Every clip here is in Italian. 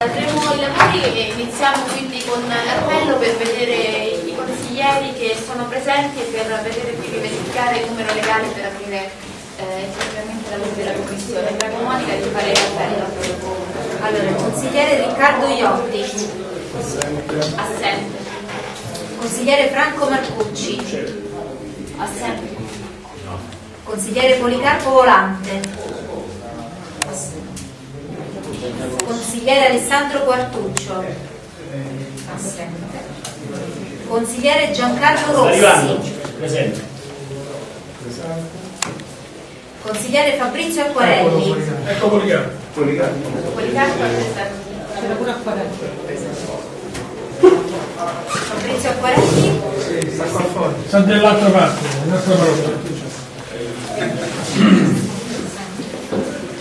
Avremo i lavori e iniziamo quindi con l'appello per vedere i consiglieri che sono presenti e per vedere qui verificare il numero legale per aprire eh, effettivamente la lavori della commissione. Prego Monica di fare l'appello. Allora, consigliere Riccardo Iotti, Assente. consigliere Franco Marcucci, Assente. consigliere Policarpo Volante, consigliere Alessandro Quartuccio, assente. consigliere Giancarlo Rossi, Presente. consigliere Fabrizio Acquarelli, Ecco Policarpo. Policarpo è presente. Fabrizio Acquarelli, Sta dall'altra parte, dall'altra parte.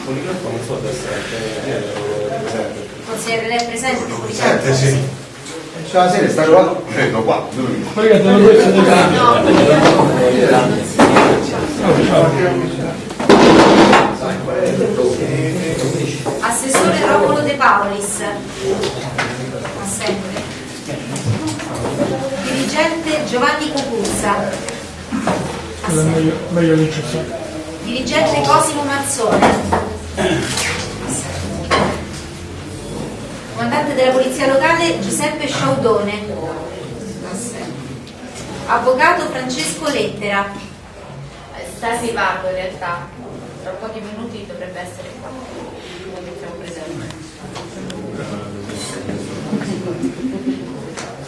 Policarpo non so se è presente. consigliere lei è presente? Presente, sì. Ciao, sera, sta qua, dove mi Poi che te lo questo di Assessore Romolo De Paolis, assente. Dirigente Giovanni Cucuzza, assente. Dirigente Cosimo Mazzone. Comandante della Polizia Locale Giuseppe Sciaudone. Avvocato Francesco Lettera. Sta arrivando in realtà. Tra pochi minuti dovrebbe essere qua.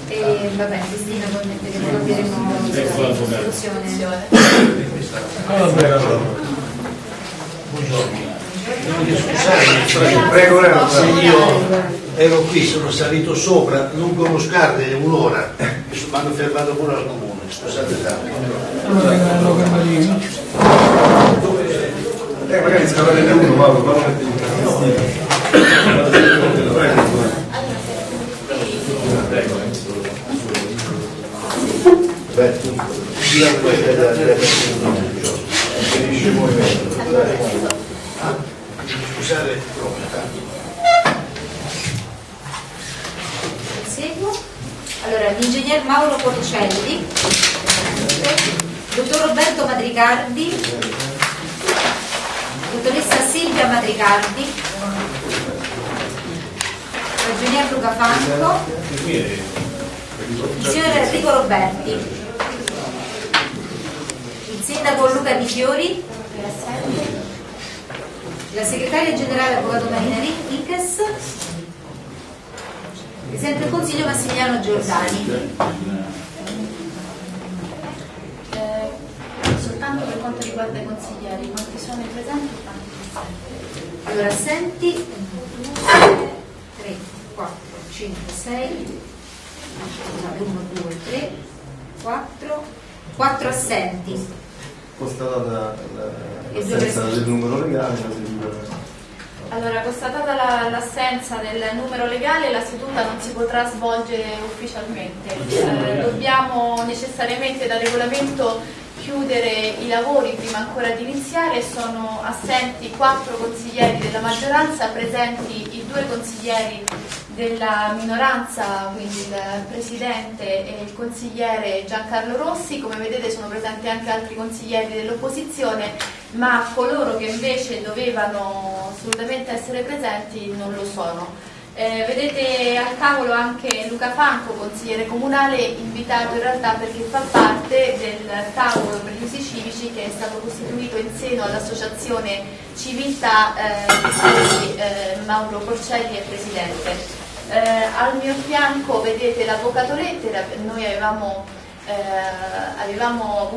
E vabbè, Cristina probabilmente che non capiremo Ecco l'avvocato. l'istruzione. Prego. Se io ero qui, sono salito sopra lungo uno scardine un'ora mi hanno fermato pure al comune, scusate tanto. Eh, magari uno, Paolo, non Beh, finisce il movimento. Proprio tanto. Seguo. Allora, l'ingegner Mauro Porcelli, dottor Roberto Madricardi, dottoressa Silvia Madricardi, ragionier Luca Franco, il signor Enrico Roberti, il sindaco Luca assente. La segretaria generale avvocato Marina Riches, Presidente del Consiglio Massimiliano Giordani. Eh, soltanto per quanto riguarda i consiglieri, quanti sono i presenti e? Allora, assenti 1, 2, 3, 4, 5, 6, 1, 2, 3, 4, 4 assenti. Constatata l'assenza presenti. del numero legale, la. Allora, constatata la- l'assenza del numero legale, la seduta non si potrà svolgere ufficialmente. Eh, dobbiamo necessariamente da regolamento chiudere i lavori prima ancora di iniziare. Sono assenti quattro consiglieri della maggioranza, presenti i due consiglieri della minoranza, quindi il Presidente e il consigliere Giancarlo Rossi. Come vedete sono presenti anche altri consiglieri dell'opposizione, ma coloro che invece dovevano assolutamente essere presenti non lo sono. Eh, vedete al tavolo anche Luca Franco, consigliere comunale, invitato in realtà perché fa parte del tavolo per gli usi civici che è stato costituito in seno all'associazione Civiltà eh, di cui eh, Mauro Porcelli è presidente. Eh, al mio fianco vedete l'avvocato Lettera, noi avevamo, eh, avevamo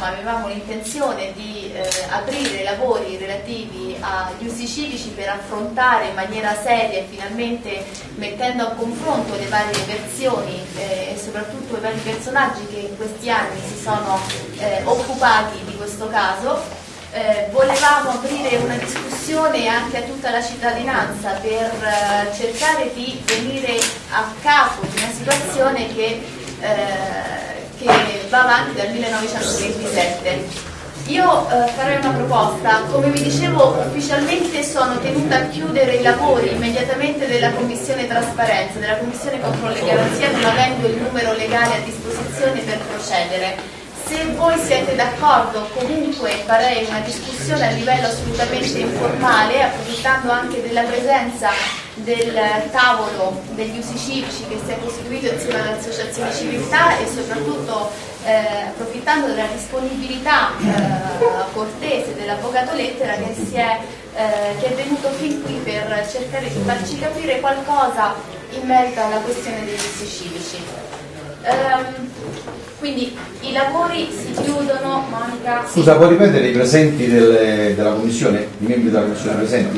avevamo l'intenzione di eh, aprire lavori relativi agli usi civici per affrontare in maniera seria e finalmente mettendo a confronto le varie versioni eh, e soprattutto i vari personaggi che in questi anni si sono eh, occupati di questo caso. Eh, volevamo aprire una discussione anche a tutta la cittadinanza per eh, cercare di venire a capo di una situazione che, eh, che va avanti dal 1927. Io eh, farei una proposta, come vi dicevo ufficialmente sono tenuta a chiudere i lavori immediatamente della Commissione Trasparenza, della Commissione Controllo e Garanzia non avendo il numero legale a disposizione per procedere. Se voi siete d'accordo comunque farei una discussione a livello assolutamente informale, approfittando anche della presenza del tavolo degli usi civici che si è costituito insieme alle associazioni civiltà e soprattutto eh, approfittando della disponibilità eh, cortese dell'avvocato Lettera che, è, eh, che è venuto fin qui per cercare di farci capire qualcosa in merito alla questione degli usi civici. Um, quindi i lavori si chiudono, Monica. Scusa, puoi ripetere i presenti delle, della commissione, i membri della commissione presenti?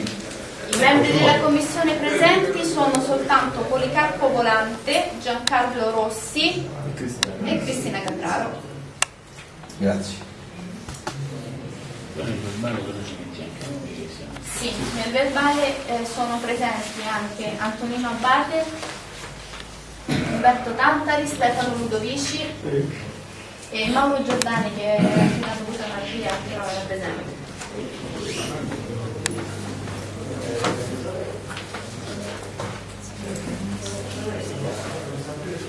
I membri della commissione presenti sono soltanto Policarpo Volante, Giancarlo Rossi e Cristina Capraro. Grazie. Sì, nel verbale eh, sono presenti anche Antonino Abate, Umberto Tantari, Stefano Ludovici e Mauro Giordani che fino a dovuta che non era presente.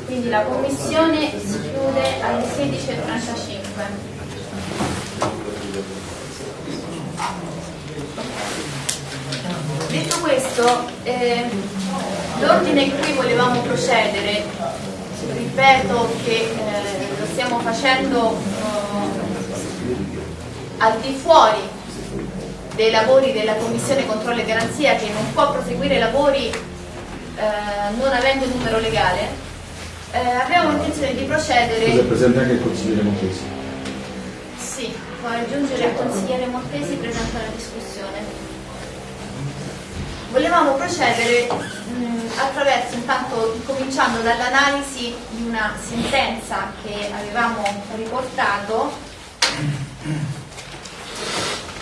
Quindi la commissione si chiude alle 16.35. Detto questo, eh, L'ordine in cui volevamo procedere, ripeto che eh, lo stiamo facendo eh, al di fuori dei lavori della Commissione Controllo e Garanzia che non può proseguire i lavori eh, non avendo numero legale, eh, abbiamo intenzione di procedere... Scusa, presente anche il consigliere Montesi. Sì, può aggiungere il consigliere Montesi presente alla discussione. Volevamo procedere mh, attraverso intanto cominciando dall'analisi di una sentenza che avevamo riportato.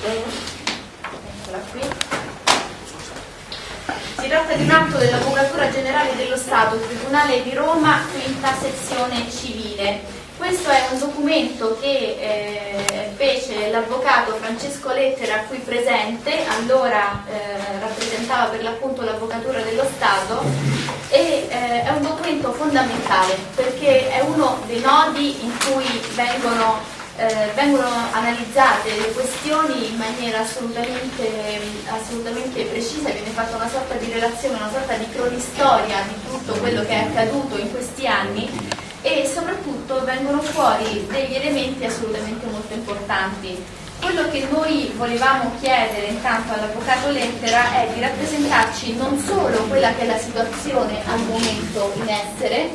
Eccola qui. Si tratta di un atto dell'Avvocatura Generale dello Stato, Tribunale di Roma, quinta sezione civile questo è un documento che eh, fece l'avvocato Francesco Lettera qui presente, allora eh, rappresentava per l'appunto l'avvocatura dello Stato e eh, è un documento fondamentale perché è uno dei nodi in cui vengono, eh, vengono analizzate le questioni in maniera assolutamente, assolutamente precisa, viene fatta una sorta di relazione, una sorta di cronistoria di tutto quello che è accaduto in questi anni e soprattutto vengono fuori degli elementi assolutamente molto importanti. Quello che noi volevamo chiedere intanto all'avvocato Lettera è di rappresentarci non solo quella che è la situazione al momento in essere,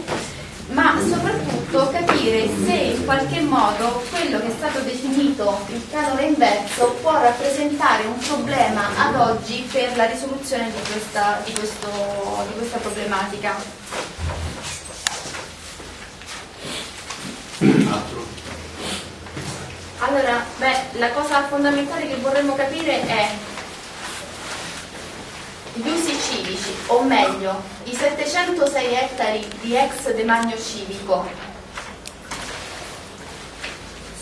ma soprattutto capire se in qualche modo quello che è stato definito il canone inverso può rappresentare un problema ad oggi per la risoluzione di questa, di questo, di questa problematica. Altro. Allora, beh, la cosa fondamentale che vorremmo capire è gli usi civici, o meglio, i 706 ettari di ex demanio civico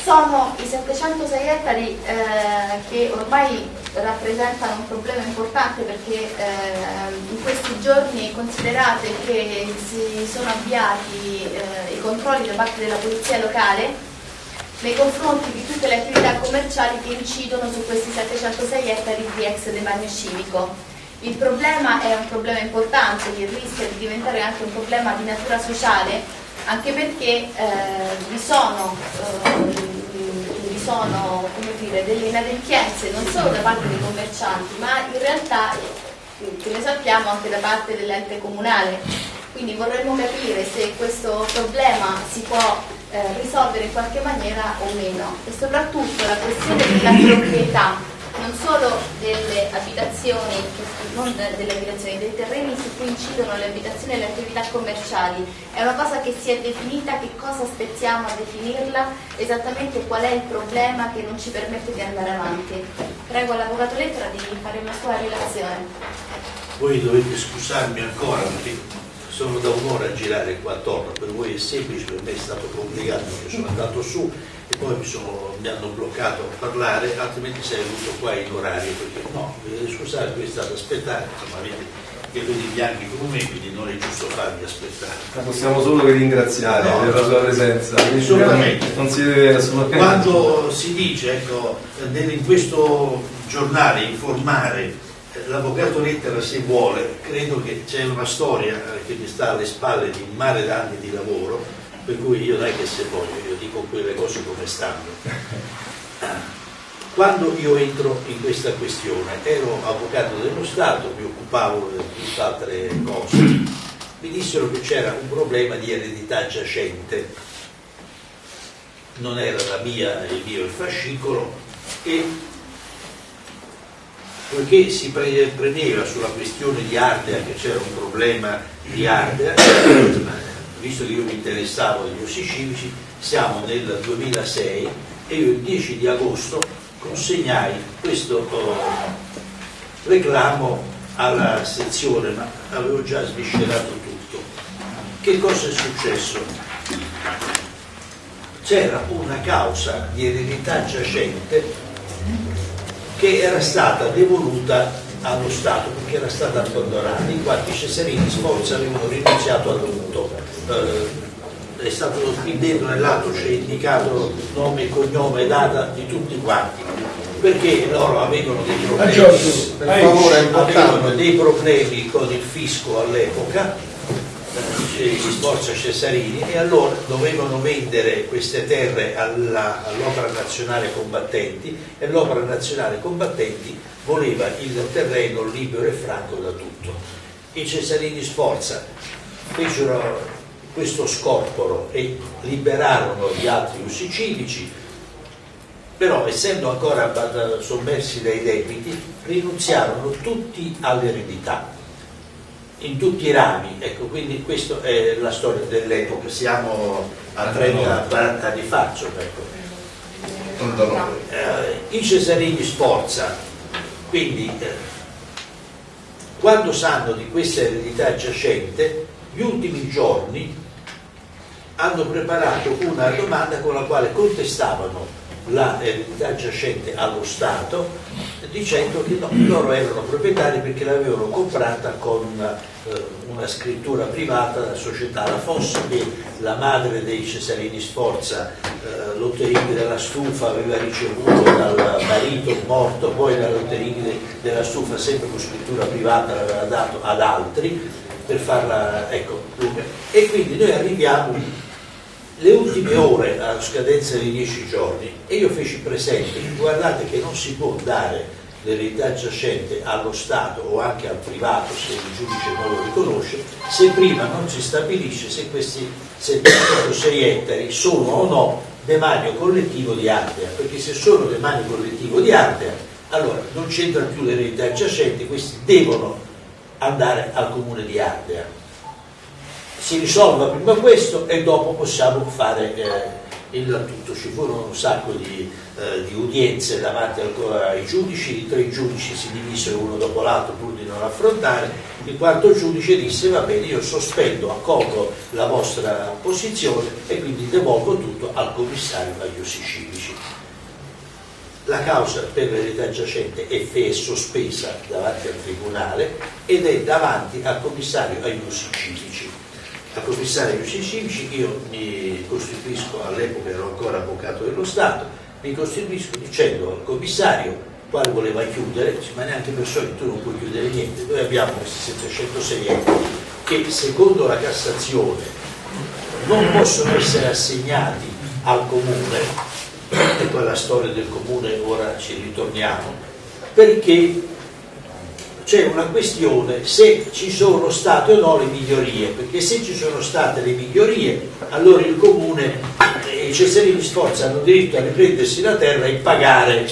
sono i 706 ettari eh, che ormai rappresentano un problema importante perché eh, in questi giorni considerate che si sono avviati eh, i controlli da parte della polizia locale nei confronti di tutte le attività commerciali che incidono su questi 706 ettari di ex demanio civico. Il problema è un problema importante che rischia di diventare anche un problema di natura sociale anche perché eh, vi sono eh, sono dire, delle inadempienze non solo da parte dei commercianti, ma in realtà, che ne sappiamo, anche da parte dell'ente comunale. Quindi vorremmo capire se questo problema si può eh, risolvere in qualche maniera o meno. E soprattutto la questione della proprietà solo delle abitazioni, non delle abitazioni, dei terreni su cui incidono le abitazioni e le attività commerciali. È una cosa che si è definita, che cosa aspettiamo a definirla, esattamente qual è il problema che non ci permette di andare avanti. Prego l'Avvocato Lettera di fare una sua relazione. Voi dovete scusarmi ancora perché sono da un'ora a girare qua attorno, per voi è semplice, per me è stato complicato perché sono andato su e poi mi, sono, mi hanno bloccato a parlare, altrimenti sarei venuto qua in orario, perché no, eh, scusate, voi state ad aspettare, insomma avete i capelli bianchi come me, quindi non è giusto farvi aspettare. Possiamo solo che ringraziare No, per la sua presenza. assolutamente. Non si deve assolutamente. Quando si dice, ecco, in questo giornale informare eh, l'avvocato Lettera se vuole, credo che c'è una storia eh, che mi sta alle spalle di un mare d'anni di lavoro, per cui io dai che se voglio, io dico quelle cose come stanno. Quando io entro in questa questione, ero avvocato dello Stato, mi occupavo di tutt'altre cose, mi dissero che c'era un problema di eredità giacente, non era la mia, il mio il fascicolo. E poiché si pre- premeva sulla questione di Ardea che c'era un problema di Ardea, visto che io mi interessavo degli ossi civici, siamo nel 2006 e io il 10 di agosto consegnai questo eh, reclamo alla sezione, ma avevo già sviscerato tutto. Che cosa è successo? C'era una causa di eredità giacente che era stata devoluta allo Stato perché era stata abbandonata, in quanto i Cesarini Sforza avevano rinunziato al dovuto. Eh, è stato qui dentro nell'atto c'è indicato nome cognome e data di tutti quanti, perché loro avevano dei problemi, Giorgio, avevano dei problemi con il fisco all'epoca, eh, gli Sforza Cesarini, e allora dovevano vendere queste terre all'Opera Nazionale Combattenti e l'Opera Nazionale Combattenti voleva il terreno libero e franco da tutto. I Cesarini Sforza fecero questo scorporo e liberarono gli altri ussi civici, però essendo ancora sommersi dai debiti, rinunziarono tutti all'eredità, in tutti i rami, ecco, quindi questa è la storia dell'epoca, siamo a 30-40 anni fa, ecco. Eh, I Cesarini Sforza, quindi eh, quando sanno di questa eredità giacente, gli ultimi giorni hanno preparato una domanda con la quale contestavano la eredità giacente allo Stato dicendo che no, loro erano proprietari perché l'avevano comprata con eh, una scrittura privata da società. La Fossa che la madre dei Cesarini Sforza eh, Lotterini della Stufa aveva ricevuto dal marito morto poi la Lotterini de- della Stufa sempre con scrittura privata l'aveva dato ad altri per farla ecco e quindi noi arriviamo le ultime ore a scadenza di dieci giorni e io feci presente guardate che non si può dare l'eredità giacente allo Stato o anche al privato se il giudice non lo riconosce se prima non si stabilisce se questi 706 ettari sono o no demanio collettivo di Ardea perché se sono demanio collettivo di Ardea allora non c'entra più l'eredità giacente questi devono andare al comune di Ardea si risolva prima questo e dopo possiamo fare eh, il tutto. Ci furono un sacco di, eh, di udienze davanti ai giudici, i tre giudici si divisero uno dopo l'altro pur di non affrontare, il quarto giudice disse va bene io sospendo, accolgo la vostra posizione e quindi devolvo tutto al commissario agli usi civici. La causa per l'eredità giacente è sospesa davanti al tribunale ed è davanti al commissario agli usi civici al commissario agli usi civici, io mi costituisco, all'epoca ero ancora avvocato dello Stato, mi costituisco dicendo al commissario, quale voleva chiudere, ma neanche per solito tu non puoi chiudere niente, noi abbiamo questi 706 euro che secondo la Cassazione non possono essere assegnati al comune, e poi la storia del comune ora ci ritorniamo, perché c'è una questione se ci sono state o no le migliorie, perché se ci sono state le migliorie, allora il comune e i Cesarini Sforza hanno diritto a riprendersi la terra e pagare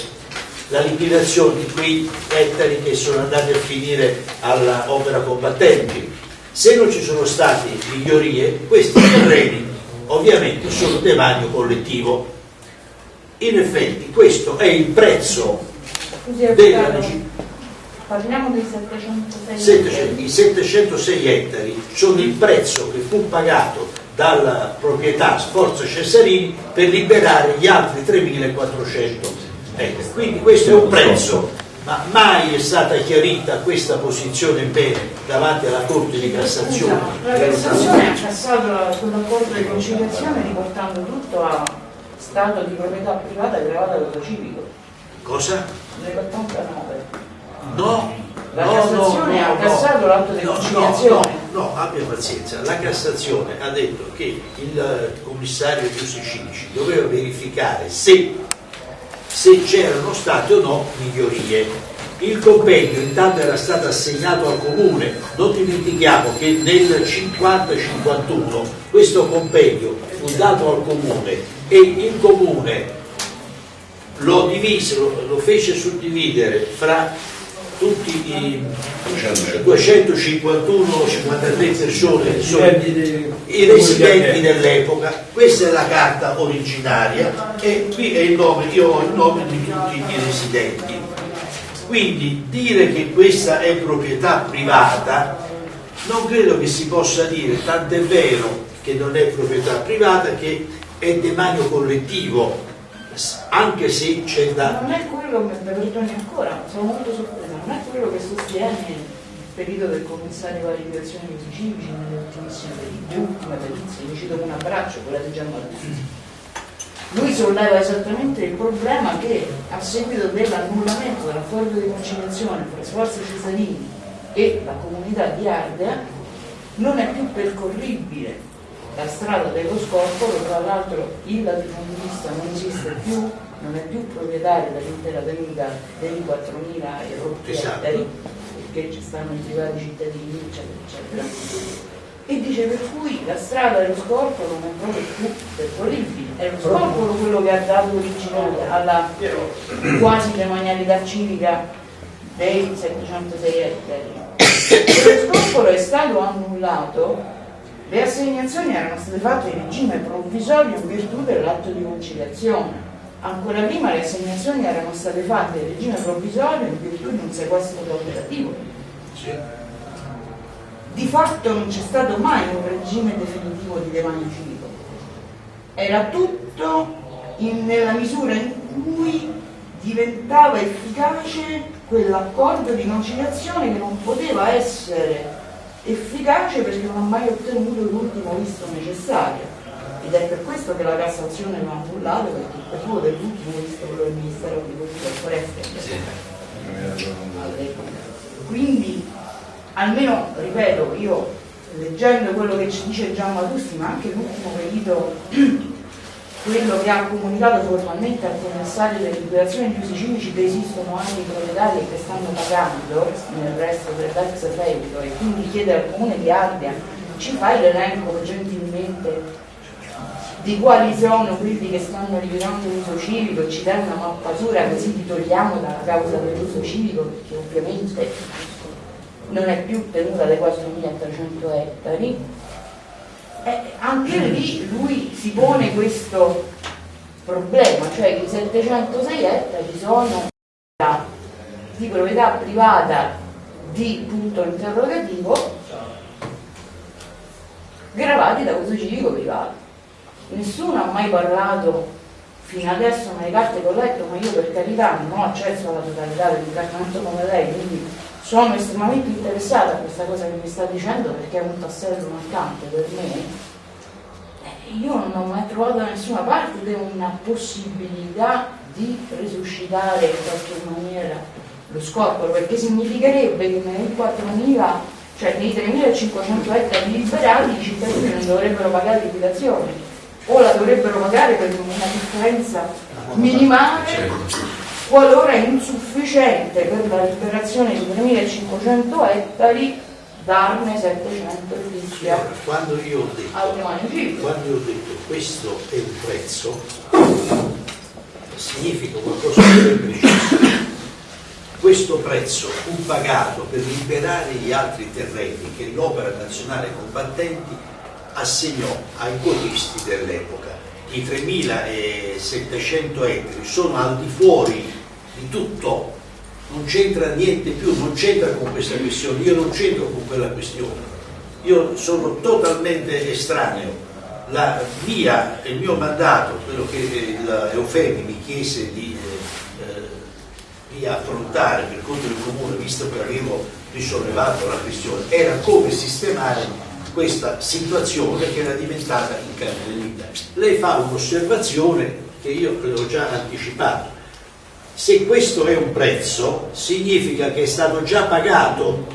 la liquidazione di quei ettari che sono andati a finire all'opera combattenti. Se non ci sono state migliorie, questi terreni ovviamente sono demanio collettivo. In effetti questo è il prezzo della Parliamo dei 706 700 I 706 ettari sono il prezzo che fu pagato dalla proprietà Sforza Cesarini per liberare gli altri 3400 ettari. Quindi questo è un prezzo, ma mai è stata chiarita questa posizione bene davanti alla Corte di Cassazione. La Cassazione ha cassato la- quell'accordo di conciliazione riportando tutto a stato di proprietà privata aggravata dal civico Cosa? nell'89. No, La no, Cassazione no, ha no, cassato l'atto di conciliazione. No, no, abbia pazienza. La Cassazione ha detto che il eh, commissario di usi civici doveva verificare se, se c'erano state o no migliorie. Il compendio intanto era stato assegnato al comune, non dimentichiamo che nel 50-51 questo compendio fu dato al comune e il comune lo divise, lo, lo fece suddividere fra tutti i 251-53 persone che sono i residenti dell'epoca. Questa è la carta originaria e qui è il nome, io ho il nome di tutti i residenti. Quindi dire che questa è proprietà privata non credo che si possa dire, tant'è vero che non è proprietà privata, che è demanio collettivo, anche se c'è da Non è quello che, perdoni ancora, sono molto sorpresa, non è quello che sostiene il periodo del commissario alla liberazione nelle ultimissime perizie, ultime perizie, mi cito un abbraccio, quella di Gianmartino. Lui solleva esattamente il problema che a seguito dell'annullamento dell'accordo di conciliazione tra Sforza Cesarini e la comunità di Ardea non è più percorribile la strada dello Scorpolo, tra l'altro il latifondista non esiste più, non è più proprietario dell'intera tenuta dei 4.000 e rotti Esatto. ettari, perché ci stanno i privati cittadini, eccetera, eccetera. E dice per cui la strada dello Scorpolo non è proprio più percorribile. È lo Scorpolo quello che ha dato origine alla quasi demanialità civica dei 706 ettari. Lo Scorpolo è stato annullato le assegnazioni erano state fatte in regime provvisorio in virtù dell'atto di conciliazione. Ancora prima le assegnazioni erano state fatte in regime provvisorio in virtù di un sequestro operativo. Di fatto non c'è stato mai un regime definitivo di demanio civico. Era tutto in- nella misura in cui diventava efficace quell'accordo di conciliazione che non poteva essere efficace perché non ha mai ottenuto l'ultimo visto necessario. Ed è per questo che la Cassazione lo ha annullato, perché il periodo dell'ultimo visto quello del Ministero dell'Agricoltura e Foreste. all'epoca. Quindi, almeno, ripeto, io leggendo quello che ci dice Gian Matusti, ma anche l'ultimo perito, quello che ha comunicato formalmente al commissario delle liberazioni di usi civici che esistono anche i proprietari che stanno pagando nel resto dell'ex feudo e quindi chiede al comune di Ardea ci fai l'elenco gentilmente di quali sono quelli che stanno liberando l'uso civico e ci dai una mappatura così ti togliamo dalla causa dell'uso civico perché ovviamente non è più tenuta dai 4.300 ettari eh, anche lì lui si pone questo problema, cioè che i 706 ettari sono di proprietà privata di punto interrogativo gravati da uso civico privato. Nessuno ha mai parlato fino adesso nelle carte che ho letto, ma io per carità non ho accesso alla totalità dell'incartamento come lei, quindi sono estremamente interessata a questa cosa che mi sta dicendo perché è un tassello mancante per me. Eh, Io non ho mai trovato da nessuna parte una possibilità di risuscitare in qualche maniera lo scorporo, perché significherebbe che nei 4.000, cioè nei 3.500 ettari liberati i cittadini non dovrebbero pagare liquidazione o la dovrebbero pagare per una differenza minimale qualora è insufficiente per la liberazione di 3.500 ettari darne 700 fischia Allora, quando io ho detto quando io ho detto questo è un prezzo significa qualcosa di ben preciso. Questo prezzo fu pagato per liberare gli altri terreni che l'Opera Nazionale Combattenti assegnò ai codisti dell'epoca. I 3.700 ettari sono al di fuori di tutto non c'entra niente più, non c'entra con questa questione, io non c'entro con quella questione, io sono totalmente estraneo. La mia, il mio mandato, quello che il Eufemi mi chiese di, eh, eh, di affrontare per conto del comune, visto che avevo risollevato la questione, era come sistemare questa situazione che era diventata incredibile. Lei fa un'osservazione che io le ho già anticipato. Se questo è un prezzo, significa che è stato già pagato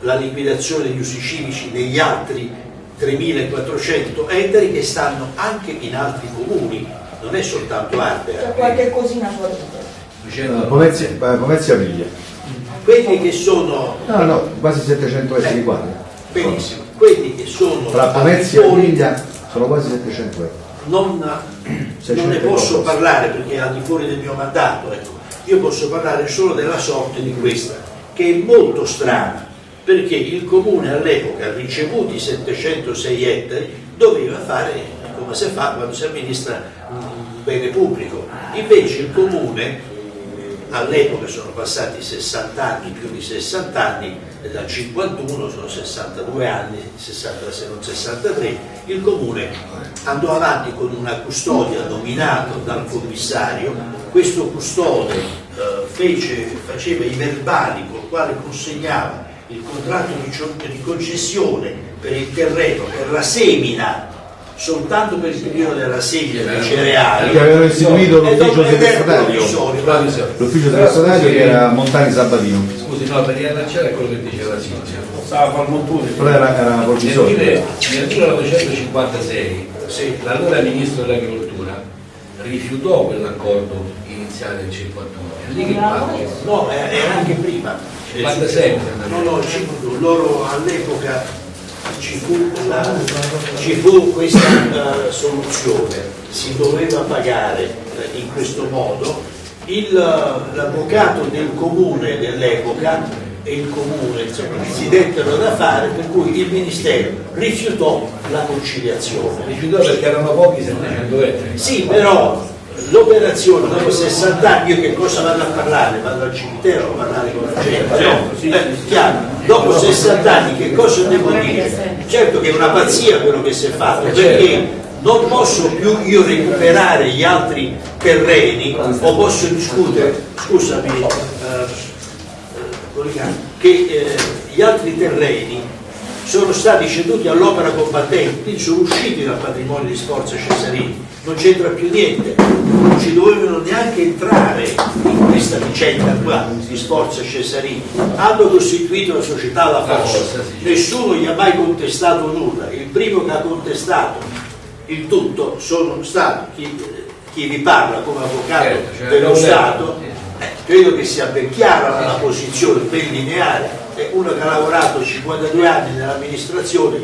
la liquidazione degli usi civici negli altri 3.400 ettari che stanno anche in altri comuni, non è soltanto C'è Ardea. qualche cosina fuori. Pomezia, eh, Pomezia Piglia. Quelli che sono, No, no, quasi 700 ettari quadri. benissimo, quelli che sono Tra di e Piglia sono quasi 700 ettari. non, non 600 ne posso qualcosa. parlare perché è al di fuori del mio mandato, ecco. io posso parlare solo della sorte di questa, che è molto strana, perché il comune all'epoca, ricevuti 706 ettari, doveva fare come si fa quando si amministra un bene pubblico. Invece il comune, all'epoca sono passati 60 anni, più di 60 anni, dal 51 sono 62 anni, 60 se non 63, il comune andò avanti con una custodia nominato dal commissario, questo custode eh, fece- faceva i verbali con i quali consegnava il contratto di, di concessione per il terreno, per la semina, soltanto per il periodo della semina dei cereali. Che avevano istituito l'ufficio segretario. L'ufficio segretario che era Montani Sabatino. Scusi, no, per riallacciare a quello che diceva Silvia. Stava a far montone. Però era, era Nel, provvisorio. mille- nel 1956 Sì. l'allora ministro dell'agricoltura rifiutò quell'accordo iniziale del 51. È lì che. No, era anche prima. 56. No, no, loro all'epoca ci fu, la- ci fu questa eh, soluzione, si doveva pagare eh, in questo modo, eh, l'avvocato del comune dell'epoca e il comune insomma, si dettero da fare per cui il ministero rifiutò la conciliazione. Rifiutò perché erano pochi 700 ettari. Sì, però l'operazione dopo 60 anni, io che cosa vado a parlare? Vado al cimitero a parlare con la gente, no? Eh, chiaro. Dopo 60 anni che cosa devo dire? Certo che è una pazzia quello che si è fatto, perché non posso più io recuperare gli altri terreni o posso discutere, scusami, eh, eh, che eh, gli altri terreni sono stati ceduti all'opera combattente, quindi sono usciti dal patrimonio di Sforza Cesarini, non c'entra più niente, non ci dovevano neanche entrare in questa vicenda qua di Sforza Cesarini, hanno costituito la società La Fossa, Fossa, sì. nessuno gli ha mai contestato nulla, il primo che ha contestato il tutto sono stati chi, chi vi parla come avvocato Certo, cioè, dello Stato, eh, credo che sia ben chiara la posizione, ben lineare, è uno che ha lavorato 52 anni nell'amministrazione,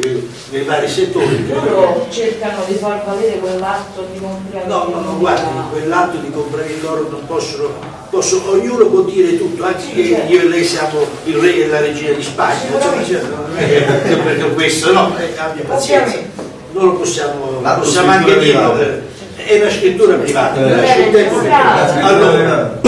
nei vari settori, Loro cercano di far valere quell'atto di compravendita. No, no, no, guardi, quell'atto di comprare loro non possono, possono, ognuno può dire tutto, anche che io e lei siamo il re e la regina di Spagna, cioè, non è che perché questo no, eh, abbia pazienza, non lo possiamo, L'atto possiamo anche eh, è una scrittura privata, tempo che- Grazie. Allora,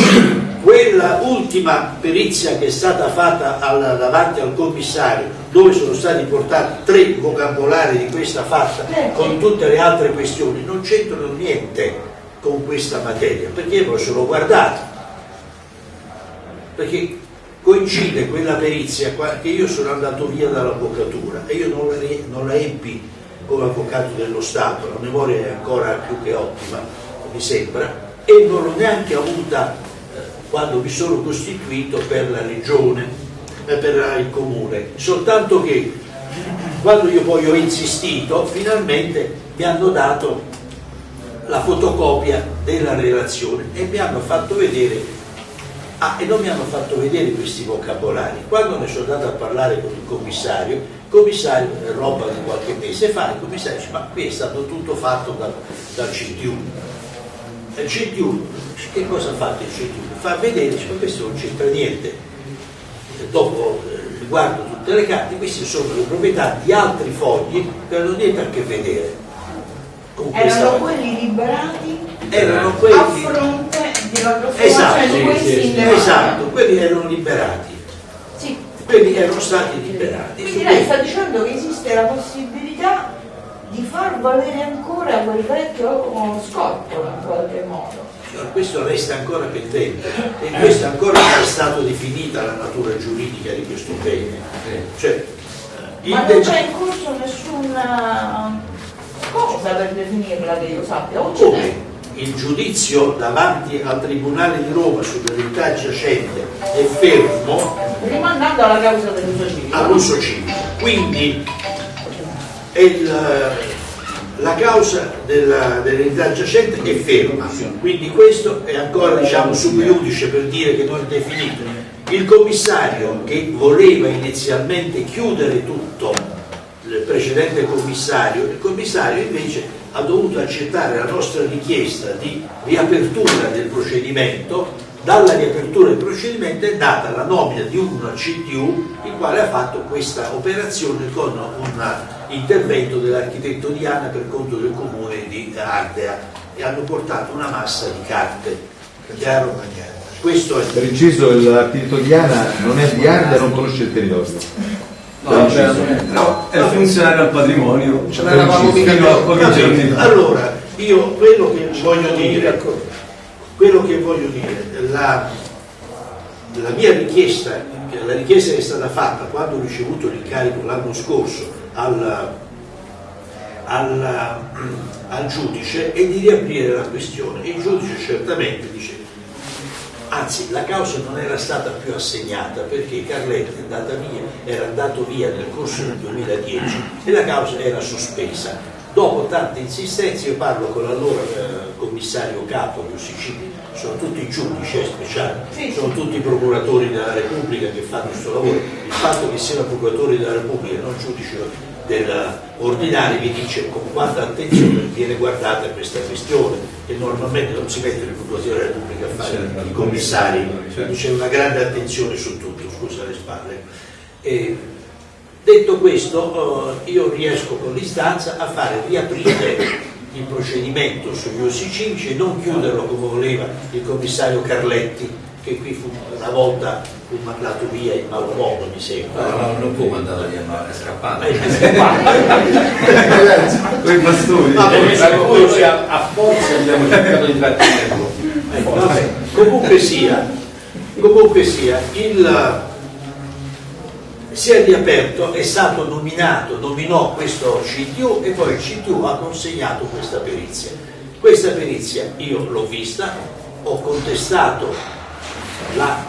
quella ultima perizia che è stata fatta al- davanti al commissario, dove sono stati portati tre vocabolari di questa fatta con tutte le altre questioni, non c'entrano niente con questa materia, perché io me lo sono guardato. Perché coincide quella perizia che io sono andato via dall'avvocatura e io non la, non la ebbi come avvocato dello Stato, la memoria è ancora più che ottima, mi sembra, e non l'ho neanche avuta quando mi sono costituito per la regione, eh, per il comune, soltanto che quando io poi ho insistito, finalmente mi hanno dato la fotocopia della relazione e mi hanno fatto vedere Ah, e non mi hanno fatto vedere questi vocabolari. Quando ne sono andato a parlare con il commissario, il commissario, roba di qualche mese fa, il commissario dice, ma qui è stato tutto fatto dal, dal CTU. Il CTU, che cosa ha fatto il CTU? Fa vedere, dice, ma questo non c'entra niente. E dopo eh, riguardo tutte le carte, queste sono le proprietà di altri fogli che non hanno niente a che vedere con Erano quelli liberati erano a quelli fronte di la Esatto, di questi sì. Esatto, quelli erano liberati, Sì. quelli erano stati liberati. Quindi lei sta dicendo che esiste la possibilità di far valere ancora quel vecchio scottolo in qualche modo. Allora, questo resta ancora pendente e questo ancora non è stato definita la natura giuridica di questo bene. Cioè, Ma non c'è in corso nessuna cosa per definirla che io sappia, o come il giudizio davanti al Tribunale di Roma sull'eredità giacente è fermo Rimandando alla causa dell'uso civico. all'uso civico. Quindi il- la causa della- dell'eredità giacente è ferma, quindi questo è ancora diciamo sub per dire che non è definito. Il commissario che voleva inizialmente chiudere tutto, il precedente commissario, il commissario invece ha dovuto accettare la nostra richiesta di riapertura del procedimento dalla riapertura del procedimento è nata la nomina di un CTU il quale ha fatto questa operazione con un intervento dell'architetto Diana per conto del comune di Ardea e hanno portato una massa di carte. Chiaro? Questo è Per inciso, l'architetto Diana non è di Ardea, non conosce il territorio. No, è funzionario al patrimonio. Ce l'eravamo mica fa. Allora, io quello che voglio dire, quello che voglio dire, la, la mia richiesta, la richiesta che è stata fatta quando ho ricevuto l'incarico l'anno scorso al, al, al giudice è di riaprire la questione. Il giudice certamente dice, anzi la causa non era stata più assegnata perché Carletti via, era andato via nel corso del 2010 e la causa era sospesa. Dopo tante insistenze io parlo con l'allora eh, commissario capo di UCC, sono tutti giudici eh, speciali, Sì, sono tutti procuratori della Repubblica che fanno questo lavoro. Il fatto che siano procuratori della Repubblica e non giudici ordinari vi dice con quanta attenzione viene guardata questa questione e normalmente non si mettono i procuratori della Repubblica a fare i commissari, quindi c'è una grande attenzione su tutto, scusa le spalle. E, detto questo, eh, io riesco con l'istanza a fare riaprire il procedimento sugli usi civici e non chiuderlo come voleva il commissario Carletti, che qui fu una volta fu mandato via in malo modo, mi sembra. No, no, non può mandarlo via, ma è scappato. Eh, è scappato. Con i bastoni. Noi a, a forza abbiamo cercato di trattenerlo. Vabbè, comunque sia, comunque sia, il, si è riaperto, è stato nominato, nominò questo CTU e poi il CTU ha consegnato questa perizia. Questa perizia io l'ho vista, ho contestato la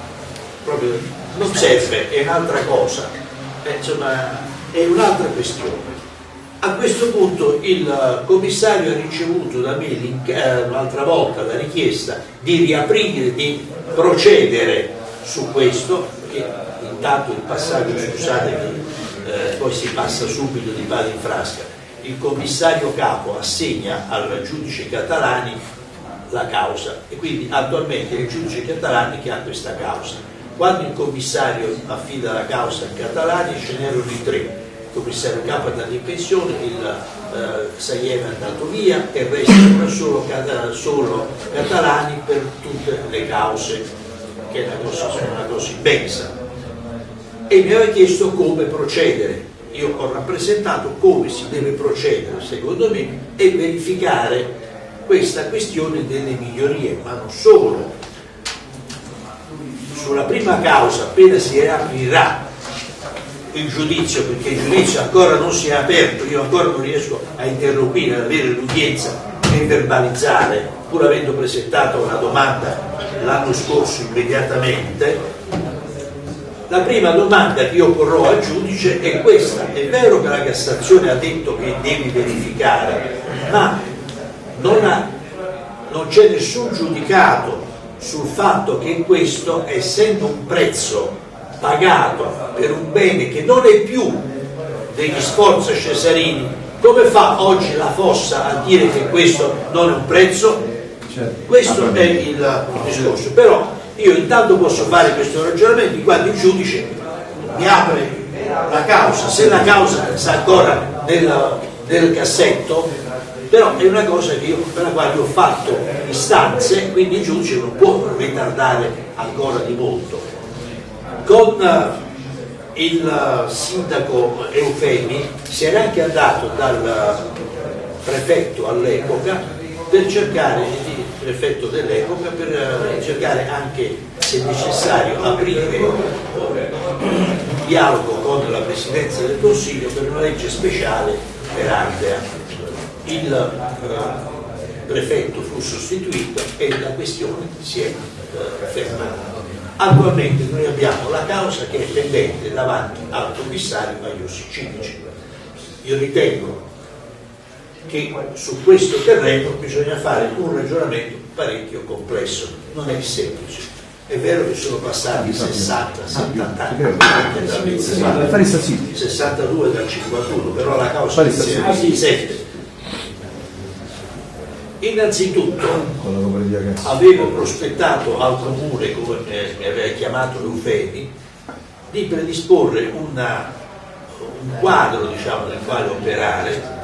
proprio non serve, è un'altra cosa, eh, insomma è un'altra questione. A questo punto il commissario ha ricevuto da me l'inc- eh, volta la richiesta di riaprire, di procedere su questo, che intanto il passaggio, scusatemi, eh, poi si passa subito di palo in frasca. Il commissario capo assegna al giudice Catalani la causa e quindi attualmente è il giudice Catalani che ha questa causa. Quando il commissario affida la causa a Catalani ce n'erano i tre, il commissario capo è andato in pensione, il eh, Saiema è andato via e resta solo, solo Catalani per tutte le cause, che è una cosa, una cosa immensa. E mi aveva chiesto come procedere. Io ho rappresentato come si deve procedere, secondo me, e verificare questa questione delle migliorie, ma non solo. Sulla prima causa, appena si riaprirà il giudizio, perché il giudizio ancora non si è aperto, io ancora non riesco a interloquire, ad avere l'udienza e verbalizzare, pur avendo presentato una domanda l'anno scorso immediatamente, la prima domanda che io porrò al giudice è questa. È vero che la Cassazione ha detto che devi verificare, ma non, non c'è nessun giudicato sul fatto che questo, essendo un prezzo pagato per un bene che non è più degli Sforza Cesarini, come fa oggi la Fossa a dire che questo non è un prezzo? Certo. Questo è il discorso, però io intanto posso fare questo ragionamento quando il giudice mi apre la causa, se la causa sta ancora nel, nel cassetto però è una cosa io, per la quale ho fatto istanze, quindi il giudice non può ritardare ancora di molto. Con eh, il sindaco Eufemi si era anche andato dal prefetto all'epoca per cercare, il prefetto dell'epoca, per eh, cercare anche, se necessario, aprire un dialogo con la Presidenza del Consiglio per una legge speciale per Ardea il eh, prefetto fu sostituito e la questione si è eh, fermata. Attualmente noi abbiamo la causa che è pendente davanti al commissario Maiossi Cinici. Io ritengo che su questo terreno bisogna fare un ragionamento parecchio complesso, non è semplice. È vero che sono passati 60, 70 anni, 62 dal 51, però la causa è 7 Innanzitutto avevo prospettato al comune, come mi aveva chiamato Eufemi, di predisporre una, un quadro diciamo, nel quale operare,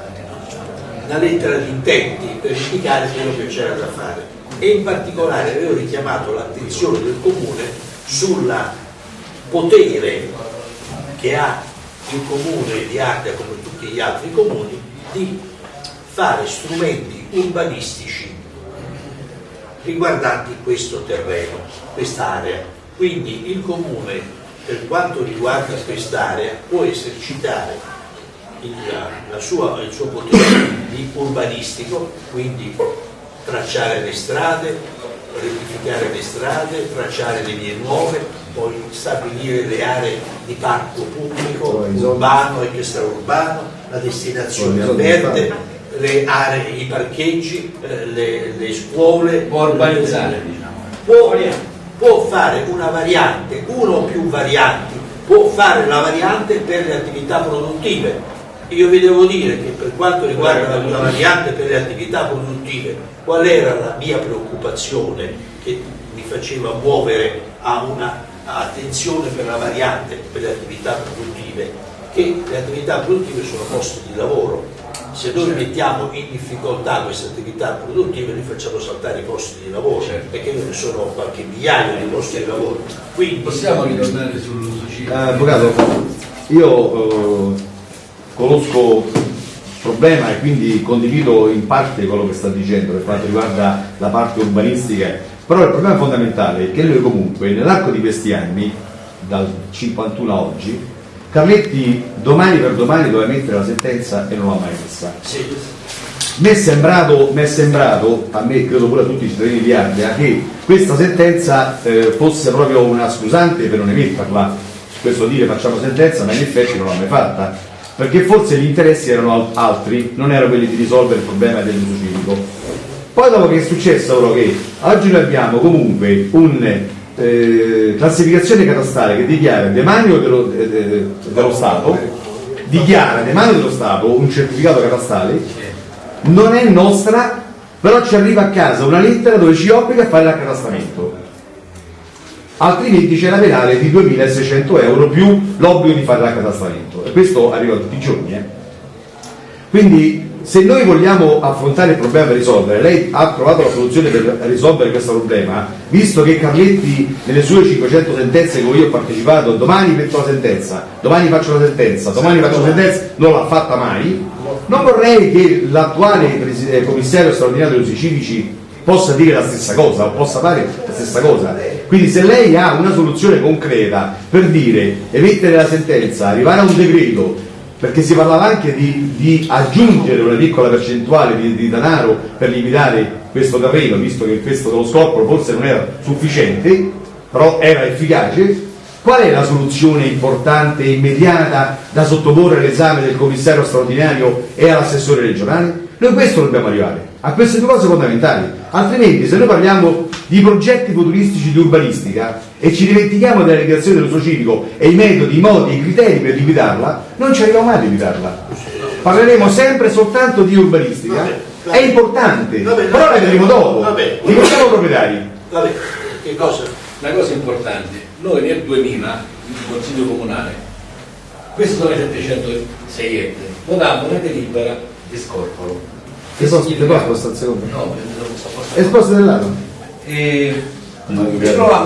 una lettera di intenti per indicare quello che c'era da fare e in particolare avevo richiamato l'attenzione del comune sul potere che ha il comune di Ardea come tutti gli altri comuni di fare strumenti urbanistici riguardanti questo terreno, quest'area. Quindi il comune, per quanto riguarda quest'area, può esercitare il, la sua, il suo potere di urbanistico, quindi tracciare le strade, rettificare le strade, tracciare le vie nuove, poi stabilire le aree di parco pubblico, urbano e extraurbano, la destinazione verde, le aree, i parcheggi, eh, le, le, scuole. Può urbanizzare, diciamo. Può, può fare una variante, uno o più varianti, può fare la variante per le attività produttive. Io vi devo dire che per quanto riguarda la variante per le attività produttive, qual era la mia preoccupazione che mi faceva muovere a una attenzione per la variante per le attività produttive? Che le attività produttive sono posti di lavoro, se noi mettiamo in difficoltà queste attività produttive li facciamo saltare i posti di lavoro certo. perché ne sono qualche migliaio di posti di lavoro quindi possiamo ritornare sull'uso civile eh, avvocato io eh, conosco il problema e quindi condivido in parte quello che sta dicendo per quanto riguarda la parte urbanistica però il problema fondamentale è che noi comunque nell'arco di questi anni dal 51 a oggi Carletti domani per domani doveva mettere la sentenza e non l'ha mai messa. Sì. Mi è, sembrato, mi è sembrato, a me credo pure a tutti i cittadini di Ardea, che questa sentenza eh, fosse proprio una scusante per non emetterla. Questo dire facciamo sentenza, ma in effetti non l'ha mai fatta, perché forse gli interessi erano altri, non erano quelli di risolvere il problema dell'uso civico. Poi dopo che è successo ora che oggi noi abbiamo comunque un eh, classificazione catastale che dichiara demanio dello, eh, dello Stato, dichiara demanio dello Stato un certificato catastale, non è nostra, però ci arriva a casa una lettera dove ci obbliga a fare l'accatastamento. Altrimenti c'è la penale di 2.600 euro più l'obbligo di fare l'accatastamento. E questo arriva tutti i giorni. Eh. Quindi se noi vogliamo affrontare il problema per risolvere, lei ha trovato la soluzione per risolvere questo problema, visto che Carletti nelle sue 500 sentenze che io ho partecipato, domani metto la sentenza, domani faccio la sentenza, domani faccio la sentenza, non l'ha fatta mai, non vorrei che l'attuale eh, commissario straordinario dei civici possa dire la stessa cosa o possa fare la stessa cosa. Quindi se lei ha una soluzione concreta per dire emettere la sentenza, arrivare a un decreto perché si parlava anche di, di aggiungere una piccola percentuale di, di, denaro per limitare questo terreno, visto che questo dello scorporo forse non era sufficiente, però era efficace. Qual è la soluzione importante e immediata da sottoporre all'esame del commissario straordinario e all'assessore regionale? Noi questo dobbiamo arrivare, a queste due cose fondamentali. Altrimenti se noi parliamo di progetti futuristici di urbanistica e ci dimentichiamo della legislazione dello civico e i metodi, i modi, i criteri per limitarla, non ci arriviamo mai a limitarla. Parleremo sempre soltanto di urbanistica, vabbè, vabbè. è importante, vabbè, però la vedremo dopo. Diventiamo proprietari. Che cosa? Una cosa importante, noi nel 2000, il Consiglio Comunale, questo sono i 706 ettari, votammo una delibera di scorporo Che posto, che posto È? E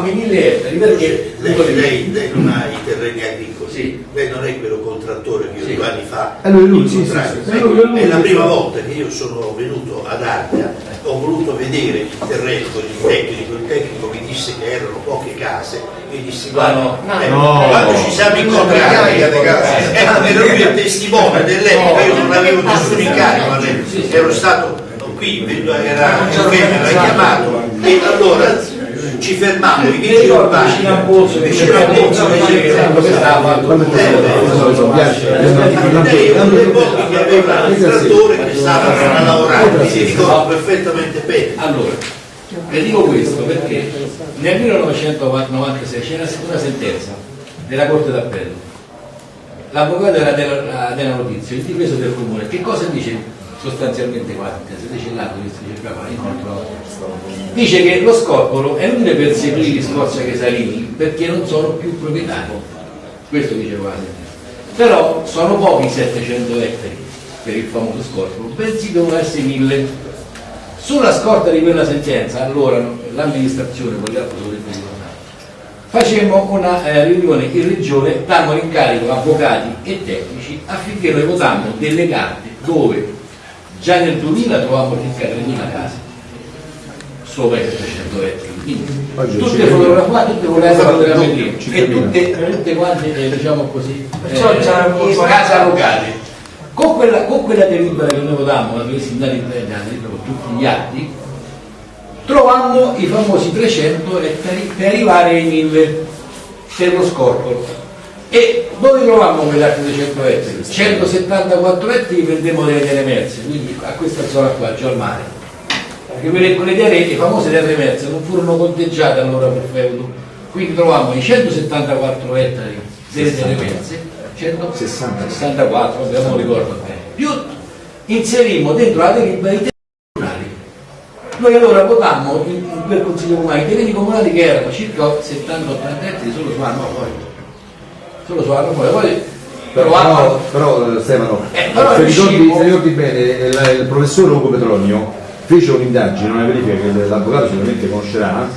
i mille ettari perché Lei, lei- lei non ha i terreni agricoli, Sì. lei non è quello contrattore che io Sì. due anni fa Eh, lui, sì, sì, sì. Lui, lui, è la prima sì. volta che io sono venuto ad Ardea, ho voluto vedere il terreno con il tecnico, il tecnico mi disse che erano poche case, mi dissi guarda, no, eh, no. quando ci siamo incontrati, case. eh, era lui il testimone dell'epoca, io non avevo nessun incarico, ero stato qui, era mi aveva chiamato e allora ci fermammo, i vigili urbani, vicino a Pozzo, vicino a Pozzo, dove stava lei era due volte che aveva il trattore che stava a lavorare, si ricordo perfettamente bene. Allora, le dico questo perché nel 1996 c'era una sentenza della Corte d'Appello. L'avvocato era della, della notizia, il difeso del comune. Che cosa dice sostanzialmente qua? Se dice l'atto che si cercava Dice che lo scorporo è inutile perseguire gli Scorza Chesarini perché non sono più proprietari. Questo la sentenza. Però sono pochi i 700 ettari per il famoso scorporo, bensì devono essere 1000. Sulla scorta di quella sentenza, allora l'amministrazione, con gli altri dovrebbe ricordare, facemmo una eh, riunione in regione, dammo l'incarico avvocati e tecnici affinché noi votammo delle carte dove già nel 2000 trovavamo circa 3.000 case sopra i 700 ettari. Quindi, tutte fotografate, tutte con le fotografie ci e tutte, tutte quante, eh, diciamo così, Perciò eh, case allocate. Con quella, con quella delibera che noi votammo, la in delibera con tutti gli atti, trovammo i famosi 300 ettari per arrivare ai 1000 per lo scorporo. E dove trovammo quegli altri 200 ettari? 174 ettari prendemmo delle terre merse, quindi a questa zona qua, già al mare. Perché quelle, terre, le famose terre merse, non furono conteggiate allora per feudo. Quindi trovammo i 174 ettari delle terre merse, 164, vabbè, non ricordo bene. Più inserimmo dentro la delibera i terreni comunali. Noi allora votammo quel consiglio comunale i terreni comunali che erano circa 70-80 ettari solo su anno poi. Solo su anno poi. Poi Però, trovammo però, eh, Stefano, Eh, però se, ricordi, riuscimmo- se ricordi bene, il, il professor Ugo Petronio fece un'indagine, una verifica che l'avvocato sicuramente conoscerà,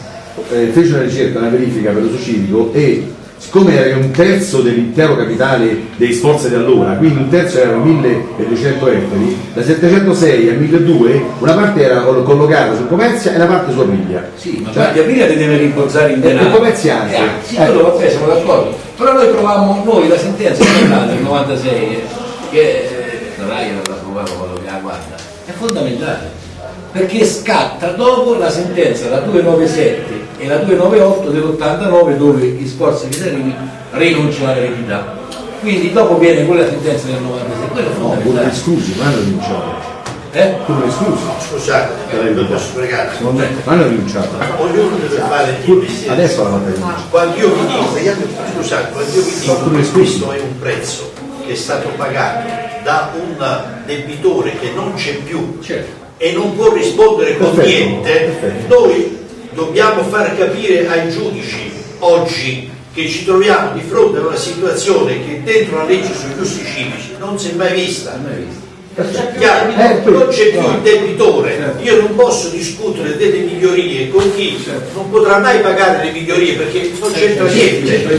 eh, fece una ricerca, una verifica per l'uso civico e siccome era un terzo dell'intero capitale dei sforzi di allora, quindi un terzo erano 1200 ettari, da 706 a 1200 una parte era col- collocata su Comezia e una parte su Aprilia. Sì, ma Cioè, Aprilia deve rimborsare in E- e denaro. come si anche? Eh, sì, Eh. vabbè, siamo d'accordo. Però noi trovammo, noi la sentenza nel 96, eh, che non è che non la trovavo quello che la guarda, è fondamentale. Perché scatta dopo la sentenza, la 297 e la 298 dell'89 dove gli sforzi chisarini rinunciano all'eredità. Quindi dopo viene quella sentenza del 96, quello è No, pure fondamentale. esclusi, ma. Eh? Pure esclusi. Scusate, non posso pregare. Secondo me hanno rinunciato. Ognuno deve fare il mestiere. Adesso la fatta rinuncia. Quando io vi dico, scusate, quando io vi dico che questo è un prezzo che è stato pagato da un debitore che non c'è più Certo. e non può rispondere con Perfetto, niente, perfetto. noi dobbiamo far capire ai giudici oggi che ci troviamo di fronte a una situazione che dentro la legge sugli usi civici non si è mai vista. Chiaro? Eh, non c'è più il debitore, Certo. io non posso discutere delle migliorie con chi non potrà mai pagare le migliorie perché non c'entra Certo, niente,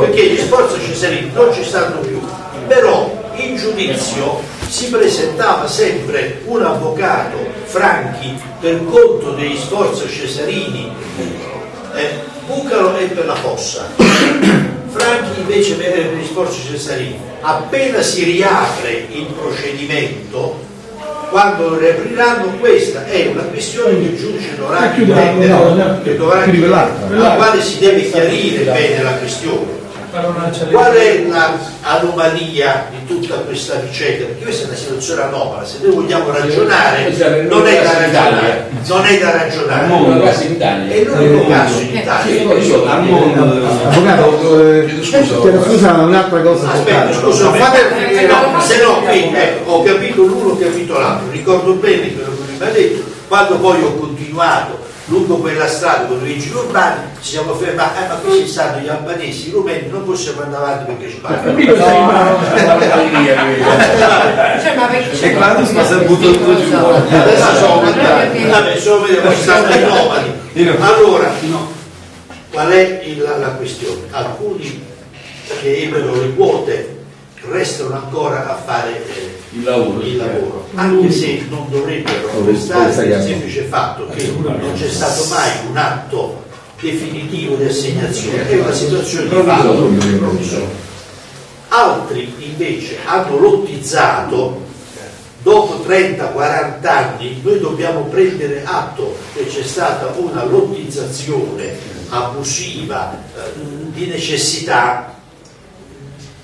perché gli sforzi cesarini non ci stanno più, però in giudizio si presentava sempre un avvocato Franchi per conto degli sforzi cesarini eh, Bucalo è per la fossa. Franchi invece per gli sforzi cesarini appena si riapre il procedimento quando lo riapriranno questa è una questione che il giudice dovrà Eh, chiudiamo, no, no, che dovrà chiudi intendere, quell'altra. al quale si deve chiarire bene la questione. Qual è l'anomalia di tutta questa vicenda? Perché questa è una situazione anomala, se noi vogliamo ragionare non è da ragionare, non è da ragionare. L'unico caso in Italia. È l'unico caso in Italia. Scusa, un'altra cosa Aspetta, scusa, se no qui ecco, ho capito l'uno, ho capito l'altro, ricordo bene quello che mi ha detto, quando poi ho continuato lungo quella strada con i urbani ci siamo fermati, eh, ma qui ci stanno gli albanesi, i rumeni, non possiamo andare avanti perché ci sei No, no, no, no. Cioè, E si è buttato tutto giù. Adesso sono Vabbè, sono vedere stanno i nomadi. Allora, qual è il- la, la questione? Alcuni che ebbero le quote restano ancora a fare eh, Il lavoro. il lavoro, anche se non dovrebbero restare il semplice fatto che non c'è stato mai un atto definitivo di assegnazione, è una situazione di fatto provvisorio. Altri invece hanno lottizzato. Dopo 30-40 anni noi dobbiamo prendere atto che c'è stata una lottizzazione abusiva eh, di necessità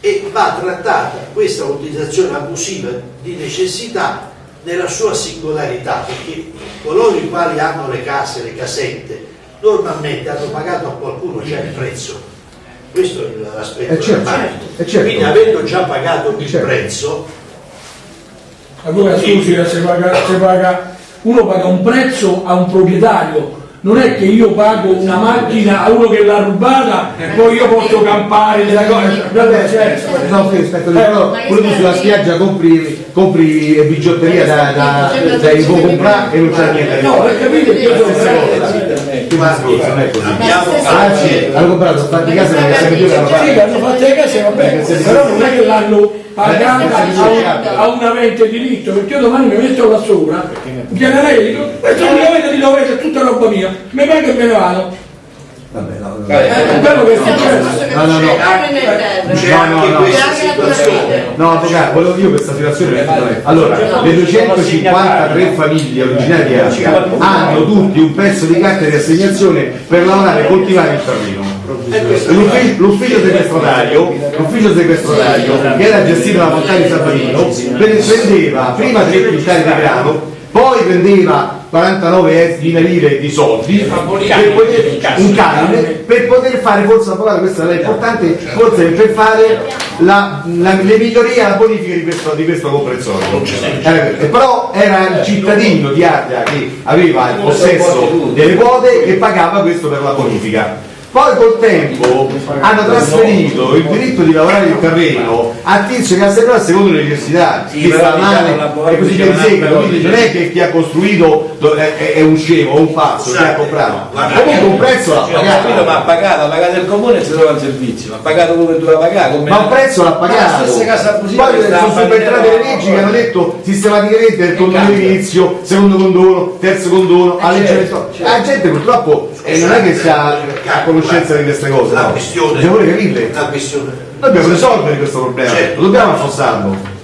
e va trattata questa lottizzazione abusiva di necessità nella sua singolarità perché coloro i quali hanno le case, le casette normalmente hanno pagato a qualcuno già il prezzo questo è l'aspetto Eh, certo, eh, certo. quindi avendo già pagato il Certo. prezzo Allora scusi, eh, se paga, se paga- uno paga un prezzo a un proprietario, non è che io pago una macchina a uno che l'ha rubata e poi io posso campare della cosa. Vabbè, certo. no, sì, aspetta, però pure tu sulla spiaggia compri, compri bigiotteria da, da, da, comprare e non c'è niente. No, per capire che io sono Guardi, Scusa, non è così. abbiamo Anzi, hanno comprato fatti di casa perché più la Sì, l'hanno case, va bene, però non è che l'hanno pagata a, un avente diritto, perché io domani mi metto lei e dico, questo è un avente di dovere, è tutta roba mia, mi paga e me ne vado. Vabbè, no, no. È quello che è successo. No, no, no. c'è No, anche no, no. questa situazione No, avvocato, volevo dire questa situazione perché- Allora, le 253 famiglie originarie di Africa hanno tutti un pezzo di carta di assegnazione per lavorare e coltivare il terreno. L'ufficio, l'ufficio sequestratario, l'ufficio sequestratario che era gestito da Montani Sabatino prendeva prima 3 quintali di grano poi prendeva 49 mila lire di soldi per poter, un canone per poter fare forse avvocato questa è importante forse per fare la, la- le migliorie alla bonifica di questo, di questo comprensorio. Eh, però era il cittadino di Ardea che aveva il possesso delle quote e pagava questo per la bonifica poi col tempo hanno trasferito il diritto di lavorare il terreno a tizio che ha seguito secondo chi però sta diciamo, male. e così via di diciamo, quindi non è che chi ha costruito è, un scemo o un pazzo che ha comprato. Guarda, comunque un prezzo l'ha capito, ma ha pagato pagato, ha pagato il comune e si trova il servizio, ma ha pagato che doveva pagare. Come... ma un prezzo l'ha la pagato poi che sono subentrate le leggi che hanno detto sistematicamente del condono inizio secondo condono terzo condono a legge certo, la gente purtroppo eh, non è che sia a conoscenza di queste cose la no. capirle la questione dobbiamo risolvere questo problema, Certo. lo dobbiamo affossarlo.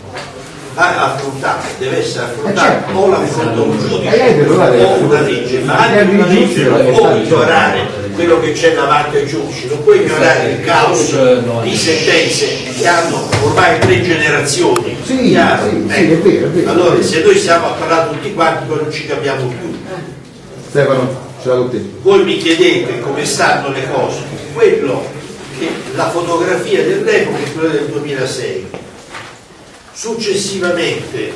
va affrontata, deve essere Eh, affrontata certo. o l'affronta un giudice Eh, o una legge, ma Eh, anche una legge non può ignorare quello che c'è davanti ai giudici, non può ignorare il caos di sentenze che hanno ormai tre generazioni. Sì, Chiaro? sì, sì, Ecco. è vero, è vero. Allora, se noi stiamo a parlare tutti quanti, poi non ci capiamo più. Stefano, Voi mi chiedete come stanno le cose, quello che la fotografia dell'epoca è quella del 2006. Successivamente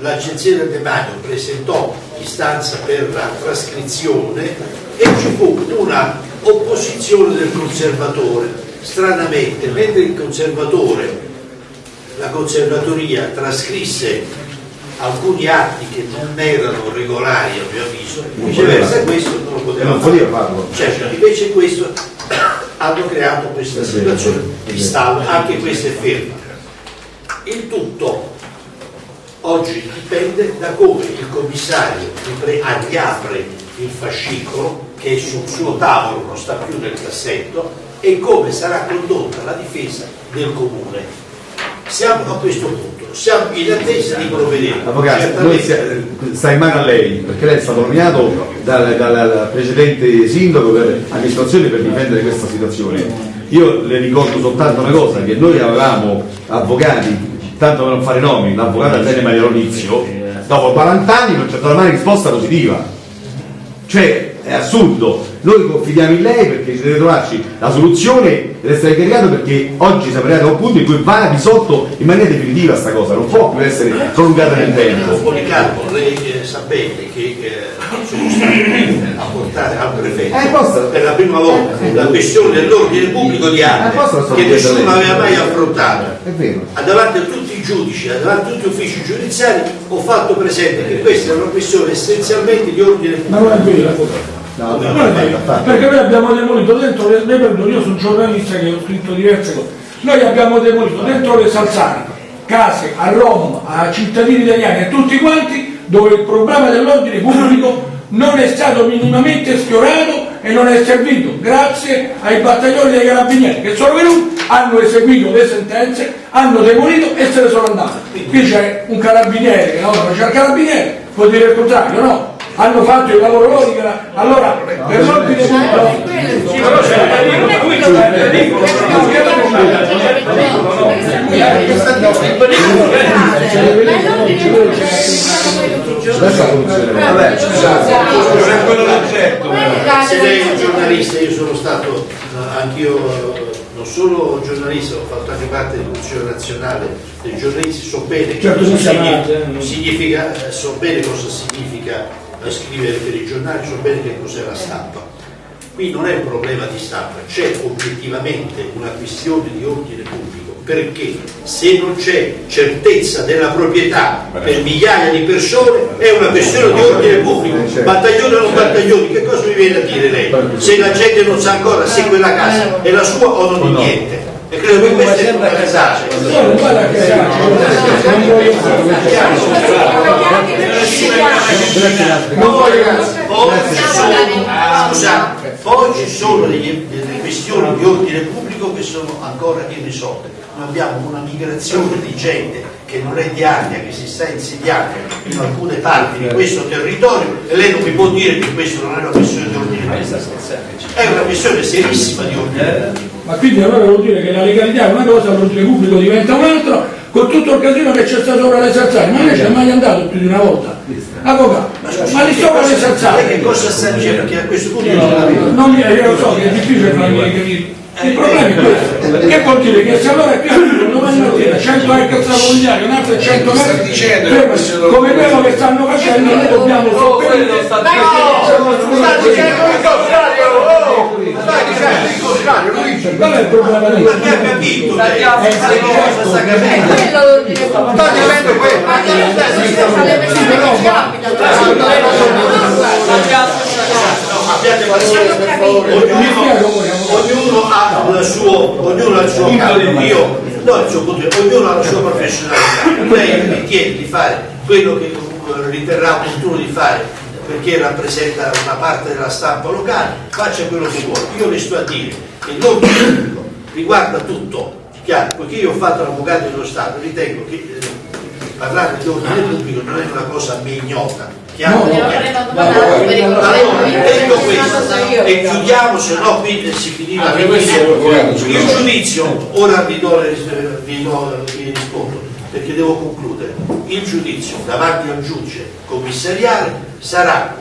l'Agenzia del Demanio presentò istanza per la trascrizione e ci fu una opposizione del conservatore. Stranamente, mentre il conservatore, la conservatoria trascrisse alcuni atti che non erano regolari a mio avviso, viceversa questo non lo poteva Non fare. farlo. Certo, invece questo hanno creato questa È vero, situazione di stallo, anche questa è ferma. Il tutto oggi dipende da come il commissario riapre il fascicolo che è sul suo tavolo, non sta più nel cassetto, e come sarà condotta la difesa del comune. Siamo a questo punto, siamo in attesa di provvedere. Avvocato, noi sia- sta in mano a lei, perché lei è stato nominato dal, dal- precedente sindaco per amministrazione per difendere questa situazione. Io le ricordo soltanto una cosa, che noi avevamo avvocati, tanto per non fare nomi, l'avvocato Atene Maria Lonizio, dopo 40 anni non c'è stata mai risposta positiva. Cioè, è assurdo, noi confidiamo in lei perché ci deve trovarci la soluzione deve essere caricato perché oggi siamo arrivati a un punto in cui va risolto in maniera definitiva sta cosa, non può più essere prolungata nel tempo. Policarpo, lei eh, sapete che eh, sono stati a portare al prefetto Eh, posso- per la prima volta la questione dell'ordine pubblico di Eh, arte sto che nessuno aveva mai affrontato. È vero. A davanti a tutti i giudici, davanti a tutti gli uffici giudiziari ho fatto presente che questa è una questione essenzialmente di ordine Ma pubblico. No, no, no, perché noi abbiamo demolito dentro le, le perdoni, io sono giornalista che ho scritto diverse cose, noi abbiamo demolito dentro le salsane case a Roma, a cittadini italiani, a tutti quanti, dove il problema dell'ordine pubblico non è stato minimamente sfiorato e non è servito grazie ai battaglioni dei carabinieri che sono venuti, hanno eseguito le sentenze, hanno demolito e se ne sono andati. Qui c'è un carabiniere che lavora, c'è il carabiniere, può dire il contrario, no? Hanno fatto il lavoro loro, allora per l'ordine pubblico Però c'è Vabbè, non è quello l'oggetto. Se lei è un giornalista, io sono stato eh, anch'io eh, non solo giornalista, ho fatto anche parte dell'Unione Nazionale dei giornalisti, so bene Certo, significa, eh. significa, eh, so bene cosa significa eh, scrivere per i giornali, so bene che cos'è la stampa. Qui non è un problema di stampa, c'è oggettivamente una questione di ordine pubblico, perché se non c'è certezza della proprietà per migliaia di persone è una questione di ordine pubblico. Battaglione o non battaglioni, che cosa mi viene a dire lei? Se la gente non sa ancora se quella casa è la sua o non è niente. E credo che questo è fondamentale. No, Poi ci sono, delle questioni di ordine pubblico che sono ancora irrisolte. Noi abbiamo una migrazione di gente che non è di Ardea, che si sta insediando in alcune parti di questo territorio e lei non mi può dire che questo non è una questione di ordine pubblico. È una questione serissima di ordine pubblico. Ma quindi allora vuol dire che la legalità è una cosa, l'ordine pubblico diventa un'altra, con tutto il casino che c'è stato ora alle Sarzane, ma lei c'è mai andato più di una volta? Avvocato, ma lì sopra le Lei che cosa sta dicendo? Perché a questo punto non non mi, io lo so che è difficile farmi capire. Il problema è questo, che vuol dire che se allora qui arrivano domani mattina 100 ex stravolgari, un altro 100 ex, come quello che stanno facendo, noi dobbiamo sopperire. Qual è il problema di Ma che ha capito? Eh, sta capendo? quello l'ordine pubblico. Ma che le persone che ci Abbiate pazienza, ognuno, ognuno ha il suo, ognuno ha il suo campo, io no, il suo punto di vista, ognuno ha la sua professionalità. Lei ritiene di fare quello che riterrà opportuno di fare perché rappresenta una parte della stampa locale, faccia quello che vuole. Io le sto a dire che l'ordine pubblico riguarda tutto, chiaro, poiché io ho fatto l'avvocato dello Stato, ritengo che eh, parlare di ordine pubblico non è una cosa a me ignota. Chiaro? Allora, detto questo, e chiudiamo, se no qui si finiva. Ah, il giudizio, ora vi, do vi, do- vi rispondo, perché devo concludere. Il giudizio davanti al giudice commissariale sarà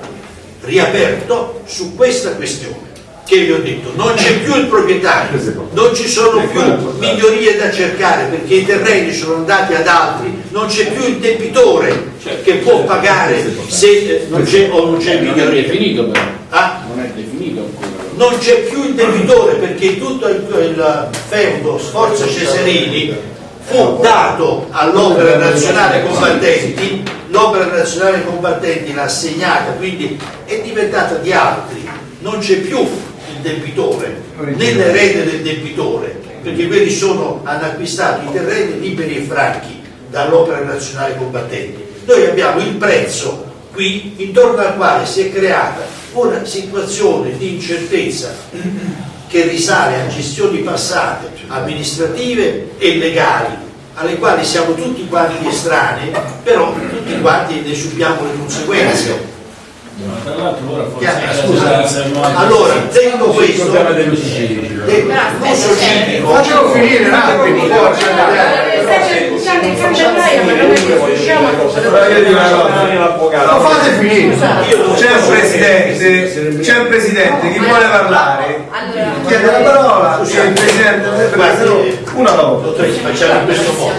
riaperto su questa questione. Che vi ho detto, non c'è più il proprietario, non ci sono più migliorie da cercare perché i terreni sono andati ad altri, non c'è più il debitore che può pagare se eh, non c'è o non c'è Non è miglioria. definito però, Ah? non è definito ancora. non c'è più il debitore perché tutto il, il feudo Sforza Cesarini fu dato all'opera nazionale combattenti, l'opera nazionale combattenti l'ha assegnata, quindi è diventata di altri, non c'è più debitore, né l'erede del debitore, perché quelli sono, hanno acquistato i terreni liberi e franchi dall'opera nazionale combattenti. Noi abbiamo il prezzo qui intorno al quale si è creata una situazione di incertezza che risale a gestioni passate, amministrative e legali, alle quali siamo tutti quanti estranei, però tutti quanti ne subiamo le conseguenze. Tra l'altro ora forse Chiaro? Scusa, allora, detto questo, l'uso civico, Facciamo finire un attimo. Lo fate finire. C'è un presidente, c'è un presidente, chi vuole parlare? Chiede la parola, Scusi, il Presidente una volta. Facciamo in questo modo.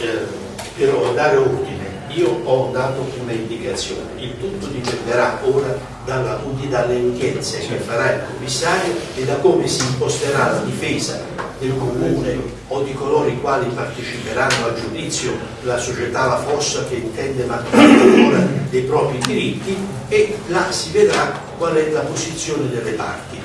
Eh, per dare ordine, io ho dato un'indicazione, il tutto dipenderà ora dalla, dalle udienze che farà il commissario e da come si imposterà la difesa del comune o di coloro i quali parteciperanno al giudizio, la società La Fossa che intende mantenere ancora dei propri diritti e là si vedrà qual è la posizione delle parti.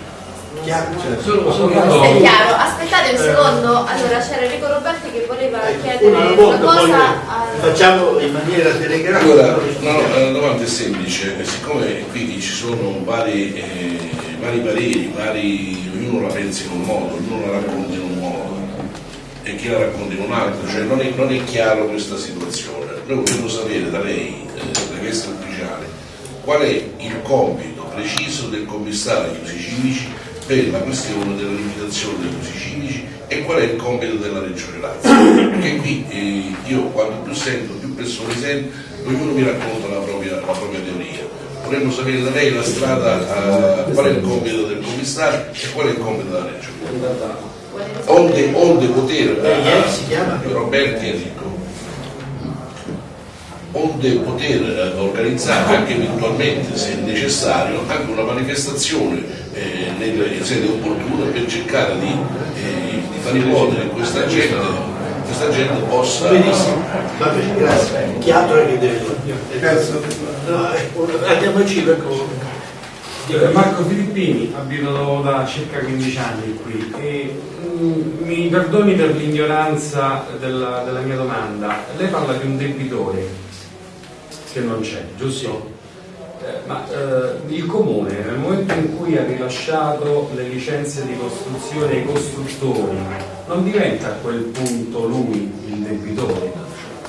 Chiaro? Solo, solo È chiaro, aspettate un secondo, allora c'era Enrico Roberti che voleva chiedere Una una volta, poi cosa al... facciamo in maniera telegrafica. Allora, no, la domanda è semplice, siccome qui ci sono vari, eh, vari pareri, vari, ognuno la pensa in un modo, ognuno la racconta in un modo e chi la racconta in un altro, cioè non è, non è chiaro questa situazione. Noi vogliamo sapere da lei, eh, da questo ufficiale, qual è il compito preciso del commissario degli usi civici per la questione della limitazione degli usi civici e qual è il compito della Regione Lazio. Perché qui eh, io quando più sento, più persone sento, ognuno mi racconta la propria, la propria teoria. Vorremmo sapere da lei la strada, eh, qual è il compito del commissario e qual è il compito della Regione. Onde, onde poter, eh? Roberti Enrico, onde poter eh, organizzare anche eventualmente, se necessario, anche una manifestazione eh, nelle sedi opportune per cercare di, eh, di far rimuovere questa gente, questa gente possa... Benissimo, va bene, grazie. Chi altro è che deve? No, eh, andiamoci per Eh, Marco Filippini, abito da circa 15 anni qui e mm, mi perdoni per l'ignoranza della, della mia domanda. Lei parla di un debitore che non c'è, giusto? Eh, ma eh, il comune nel momento in cui ha rilasciato le licenze di costruzione ai costruttori non diventa a quel punto lui il debitore?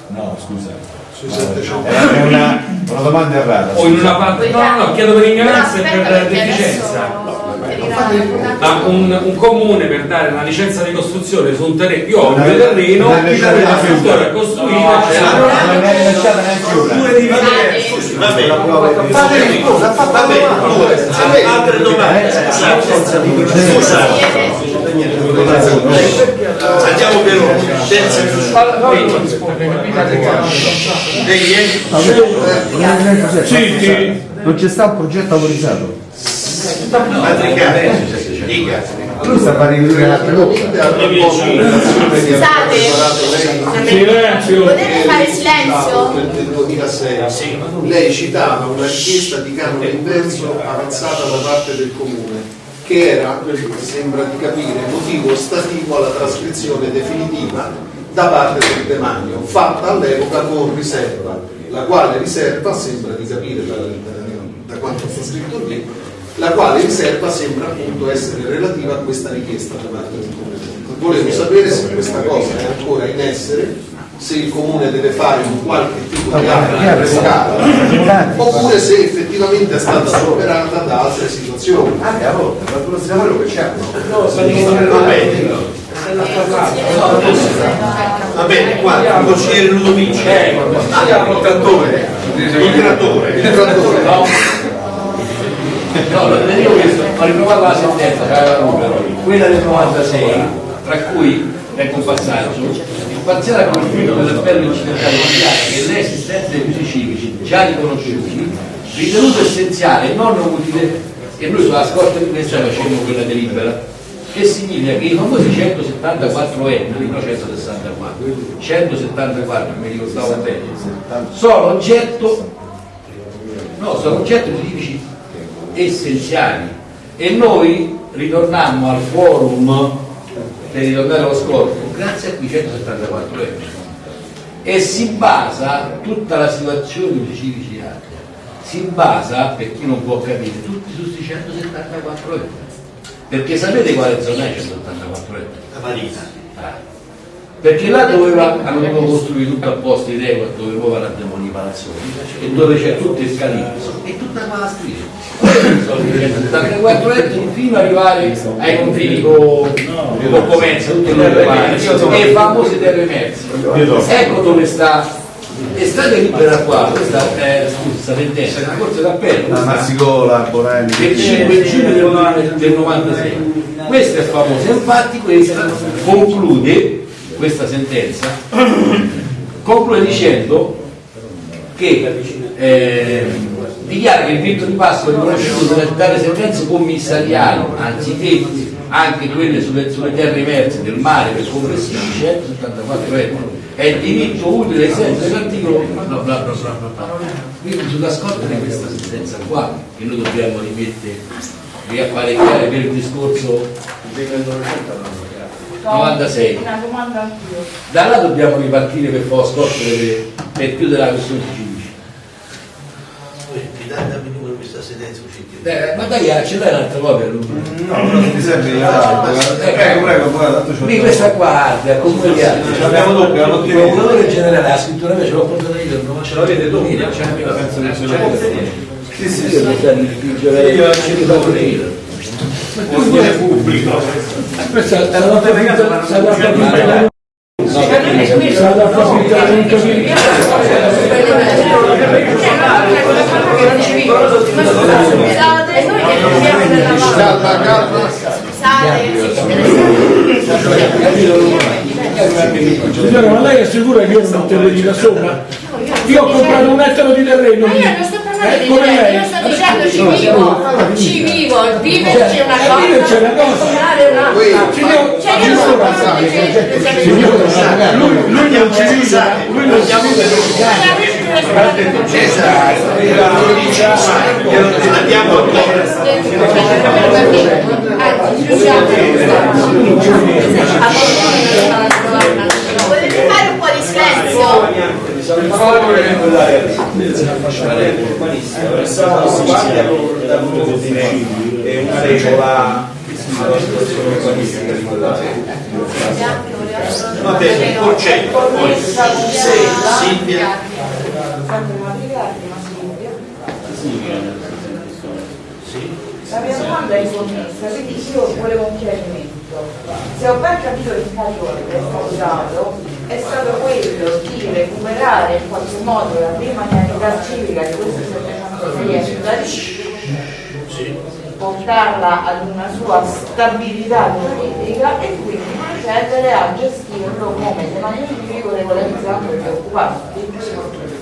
No, scusa. 700. È una, una domanda errata. O in una parte... No, no, no, chiedo per ignoranza e per deficienza. adesso Ma un, un comune per dare una licenza di costruzione su un terreno, io ho un mio è- terreno, non è il costruttore ha costruito, c'è Non è rilasciata neanche una. due di Va bene, Fate che cosa? Ha fatto va bene, la due. domanda. altre domande. Andiamo per ordine. Lei è? Non c'è stato un progetto autorizzato. Matricale. Dica. Lui sta parlando di un'altra cosa. Scusate, Silenzio. potete fare silenzio? del 2006 lei citava una richiesta di canone inverso avanzata da parte del comune che era, sembra di capire, motivo stativo alla trascrizione definitiva da parte del demanio, fatta all'epoca con riserva, la quale riserva, sembra di capire da, da- da quanto sta scritto lì, la quale riserva sembra appunto essere relativa a questa richiesta da parte del comune. Volevo sapere se questa cosa è ancora in essere, se il comune deve fare un qualche tipo di atto revocata, oppure se effettivamente è stata superata da altre situazioni. Anche a volte, qualcuno si lavora che c'è. Va bene. Va bene, qua, il consigliere Ludovici. Ah, il trattore. Il trattore. Il trattore. No, le dico questo, ho ritrovato la sentenza quella del 96, tra cui, ecco un passaggio, il parziale conflitto dell'appello incidentale mondiale che l'esistenza dei usi civici già riconosciuti, ritenuto essenziale e non utile, e noi sulla scorta di questa facemmo quella delibera, che significa che i famosi 174 ettari, no 164, 174 mi ricordavo bene, sono oggetto no, sono oggetto di edifici essenziali e noi ritornammo al forum per ritornare allo scorso grazie a quei 174 euro e si basa tutta la situazione dei civici di arte si basa, per chi non può capire, tutti su questi 174 euro perché sapete quale zona è 174 euro? La Marina. Perché là doveva, hanno dovuto costruire tutto a posto in regola dove poi vanno a demolire i palazzoni e dove c'è tutto il calipso e tutta qua la scritta. Sono 174 ettari fino ad arrivare ai confini con Comenza, e i famosi terre emerse. Ecco dove sta E state libera qua, questa è questa sentenza, è una corte d'appello. La Mazzicola, Bonelli. del 5 giugno del, del 96. Questa è famosa, infatti questa conclude, questa sentenza, conclude dicendo che eh, dichiara che il diritto di passo è riconosciuto dalle- dalle sentenze commissariali, anziché anche quelle sulle, sulle terre emerse del mare per complessivi 174 euro è diritto utile ai sensi dell'articolo bla bla bla bla. quindi sulla scorta di questa sentenza qua che noi dobbiamo rimettere riapparecchiare per il discorso 96 Una domanda anch'io. da là dobbiamo ripartire per fare scorta per, per chiudere la questione di Cinici Mi dai dammi il numero di questa sentenza uscita. Eh, ma dai, ce l'hai un'altra copia? No, però mi serve io. Prego, prego, poi tanto c'ho. Questa qua Arte, a comune di Arte. Ce l'abbiamo doppia, l'ho Il procuratore generale la scrittura mia ce l'ho portata io, non ce l'avete doppia? C'è mica penso che ce l'avete. Sì, sì, sì. io ce do io. Ordine pubblico. Questa è la nota finta, sarà finta. Sarà dobbiamo della Signora, ma lei è sicura che io non metterò di là sopra? Io ho comprato un ettaro di terreno. Parlando Eh, di come terreno, lei? io sto dicendo ci vivo, ci vivo, viverci è una Eh, cosa, cosa. lavorare è un'altra. Cioè io non parlo di gente, Signora, lui, lui non ci vive, lui non ci Andiamo a Volete fare un po' di silenzio? È una regola urbanistica di quella Va bene, il concetto. Poi, sei, Silvia. La mia domanda è connessa, quindi io volevo un chiarimento. Se ho ben capito il calcolo che è stato dato, è stato quello di recuperare in qualche modo la prima anzianità civica di questi 706 ettari, portarla ad una sua stabilità giuridica e quindi procedere a gestirlo come demanio civico regolarizzando gli occupanti,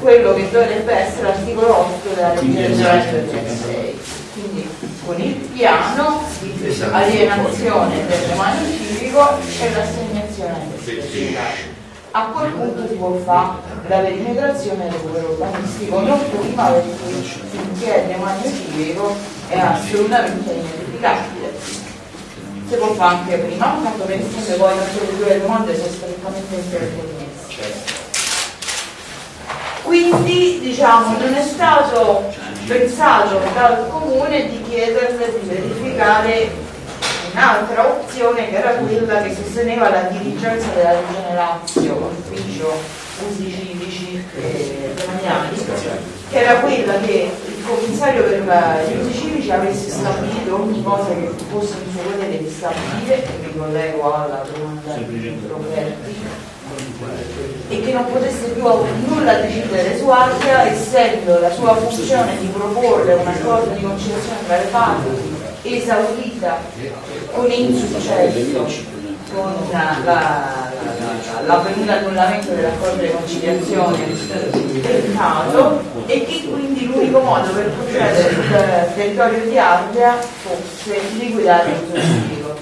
quello che dovrebbe essere l'articolo 8 della legge del 2006. Quindi con il piano di Esatto. alienazione del demanio civico e l'assegnazione del a quel punto si può fare la perimetrazione del recupero urbanistico, non prima perché finché il demanio civico è assolutamente inedificabile. Si può fare anche prima, tanto per esempio poi le due domande sono strettamente interconnesse. Quindi diciamo non è stato pensato dal comune di chiederle di verificare un'altra opzione che era quella che sosteneva la dirigenza della regione Lazio, l'ufficio usi civici e demaniali, che era quella che il commissario per gli usi civici avesse stabilito ogni cosa che fosse in suo potere di stabilire, e mi collego alla domanda di Roberti, e che non potesse più nulla decidere su Arca essendo la sua funzione di proporre un accordo di conciliazione tra le parti esaurita con insuccesso con la- la- la- l'avvenuto annullamento dell'accordo di conciliazione del caso e che quindi l'unico modo per procedere sul territorio di Ardea fosse liquidare il civico.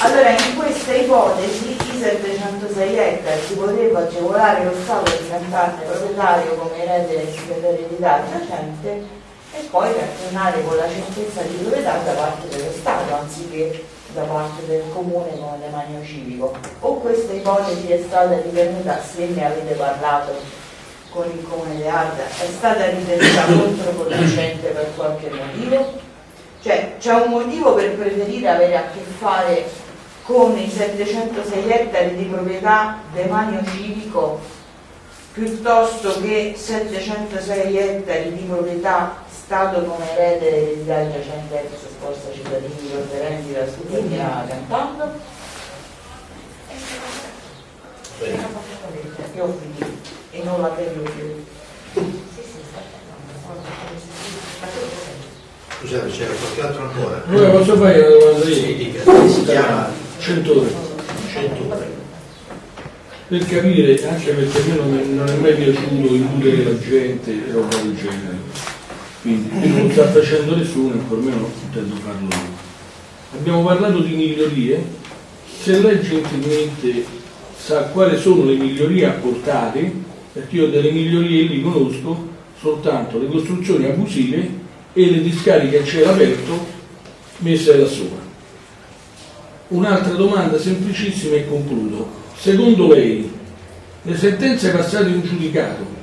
Allora in questa ipotesi i 706 ettari si poteva agevolare lo Stato a diventarne proprietario come erede per eredità giacente e poi reazionare con la certezza di proprietà da parte dello Stato anziché da parte del comune con demanio civico. O questa ipotesi è stata ritenuta, se ne avete parlato con il comune di Ardea, è stata ritenuta controproducente per qualche motivo? Cioè c'è un motivo per preferire avere a che fare con i 706 ettari di proprietà demanio civico piuttosto che 706 ettari di proprietà Stato come erede dell'idea giacente ex scorsa cittadini ricorderenti la studia cantando? E e non la terra più. Scusate, c'era qualche altro ancora? Allora posso fare una domanda io? Sì, dica. Si chiama 100 ore. 100 ore. Per capire, anche perché a me non, non è mai piaciuto illudere la gente e roba del genere. Quindi non sta facendo nessuno e per me non intendo farlo io. Abbiamo parlato di migliorie, se lei gentilmente sa quali sono le migliorie apportate, perché io delle migliorie li conosco soltanto le costruzioni abusive e le discariche a cielo aperto messe da sopra. Un'altra domanda semplicissima e concludo. Secondo lei le sentenze passate in giudicato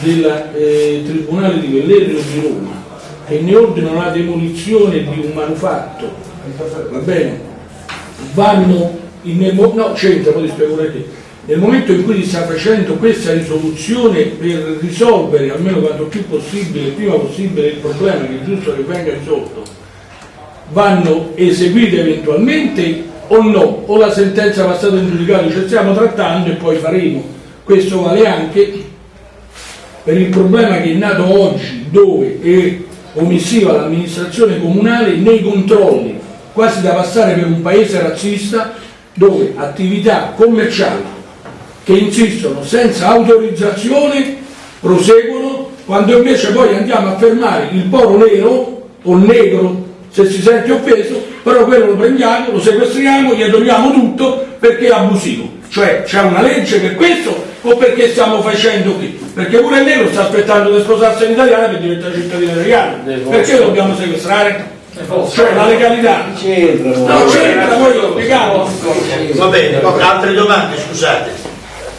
del eh, Tribunale di Velletri o di Roma che ne ordinano la demolizione di un manufatto, va bene, vanno in, no, c'entra, poi ti spiego perché. Nel momento in cui si sta facendo questa risoluzione per risolvere almeno quanto più possibile, il prima possibile il problema che è giusto che venga risolto, vanno eseguite eventualmente o no, o la sentenza passata in giudicato ci stiamo trattando e poi faremo. Questo vale anche per il problema che è nato oggi dove è omissiva l'amministrazione comunale nei controlli, quasi da passare per un paese razzista dove attività commerciali che insistono senza autorizzazione proseguono quando invece poi andiamo a fermare il poro nero o negro se si sente offeso, però quello lo prendiamo, lo sequestriamo, gli togliamo tutto perché è abusivo. Cioè c'è una legge per questo o perché stiamo facendo qui? Perché pure il nero sta aspettando di sposarsi in italiana per diventare cittadino italiano. Perché lo dobbiamo sequestrare? Cioè la legalità. No, c'entra, poi lo spiegavo. Va bene, altre domande, scusate.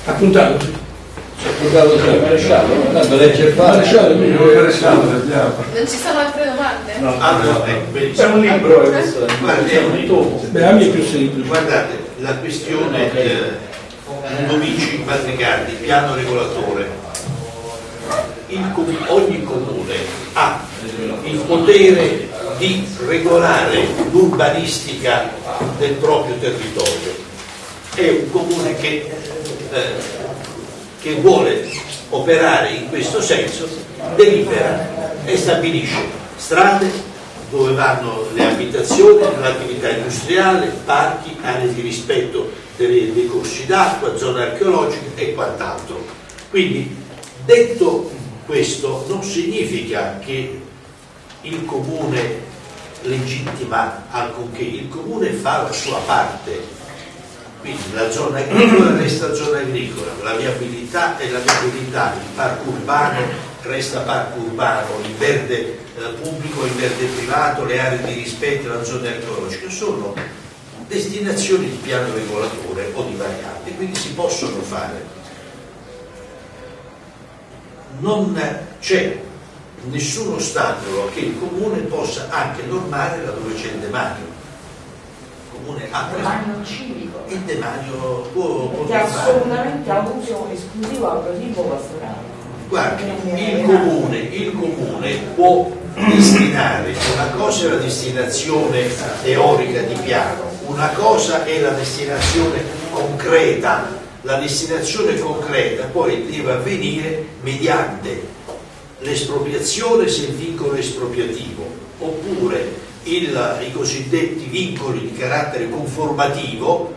Appuntato. Appuntato sì, maresciallo, tanto legge fa. Maresciallo, Non ci sono altre domande? Allora, ecco, benissimo. È un libro, è. Guardi, è un. Beh, a me è più semplice. Guardate, la questione eh, Ludovici, Patricardi, piano regolatore. Com- ogni comune ha il potere di regolare l'urbanistica del proprio territorio. È un comune che, eh, che vuole operare in questo senso, delibera e stabilisce strade dove vanno le abitazioni, l'attività industriale, parchi, aree di rispetto delle- dei corsi d'acqua, zone archeologiche e quant'altro. Quindi, detto questo, non significa che il comune legittima alcunché, il comune fa la sua parte. Quindi la zona agricola resta zona agricola, la viabilità è la viabilità, il parco urbano resta parco urbano, il verde eh, pubblico, il verde privato, le aree di rispetto, la zona archeologica sono destinazioni di piano regolatore o di varianti, quindi si possono fare. Non c'è nessun ostacolo che il comune possa anche normare laddove c'è il demanio. Il comune ha Demanio civico, il demanio può, può che è assolutamente a uso esclusivo al tipo pastorale. Guardi, il comune, il comune può destinare, una cosa è la destinazione teorica di piano, una cosa è la destinazione concreta. La destinazione concreta poi deve avvenire mediante l'espropriazione se il vincolo è espropriativo, oppure il- i cosiddetti vincoli di carattere conformativo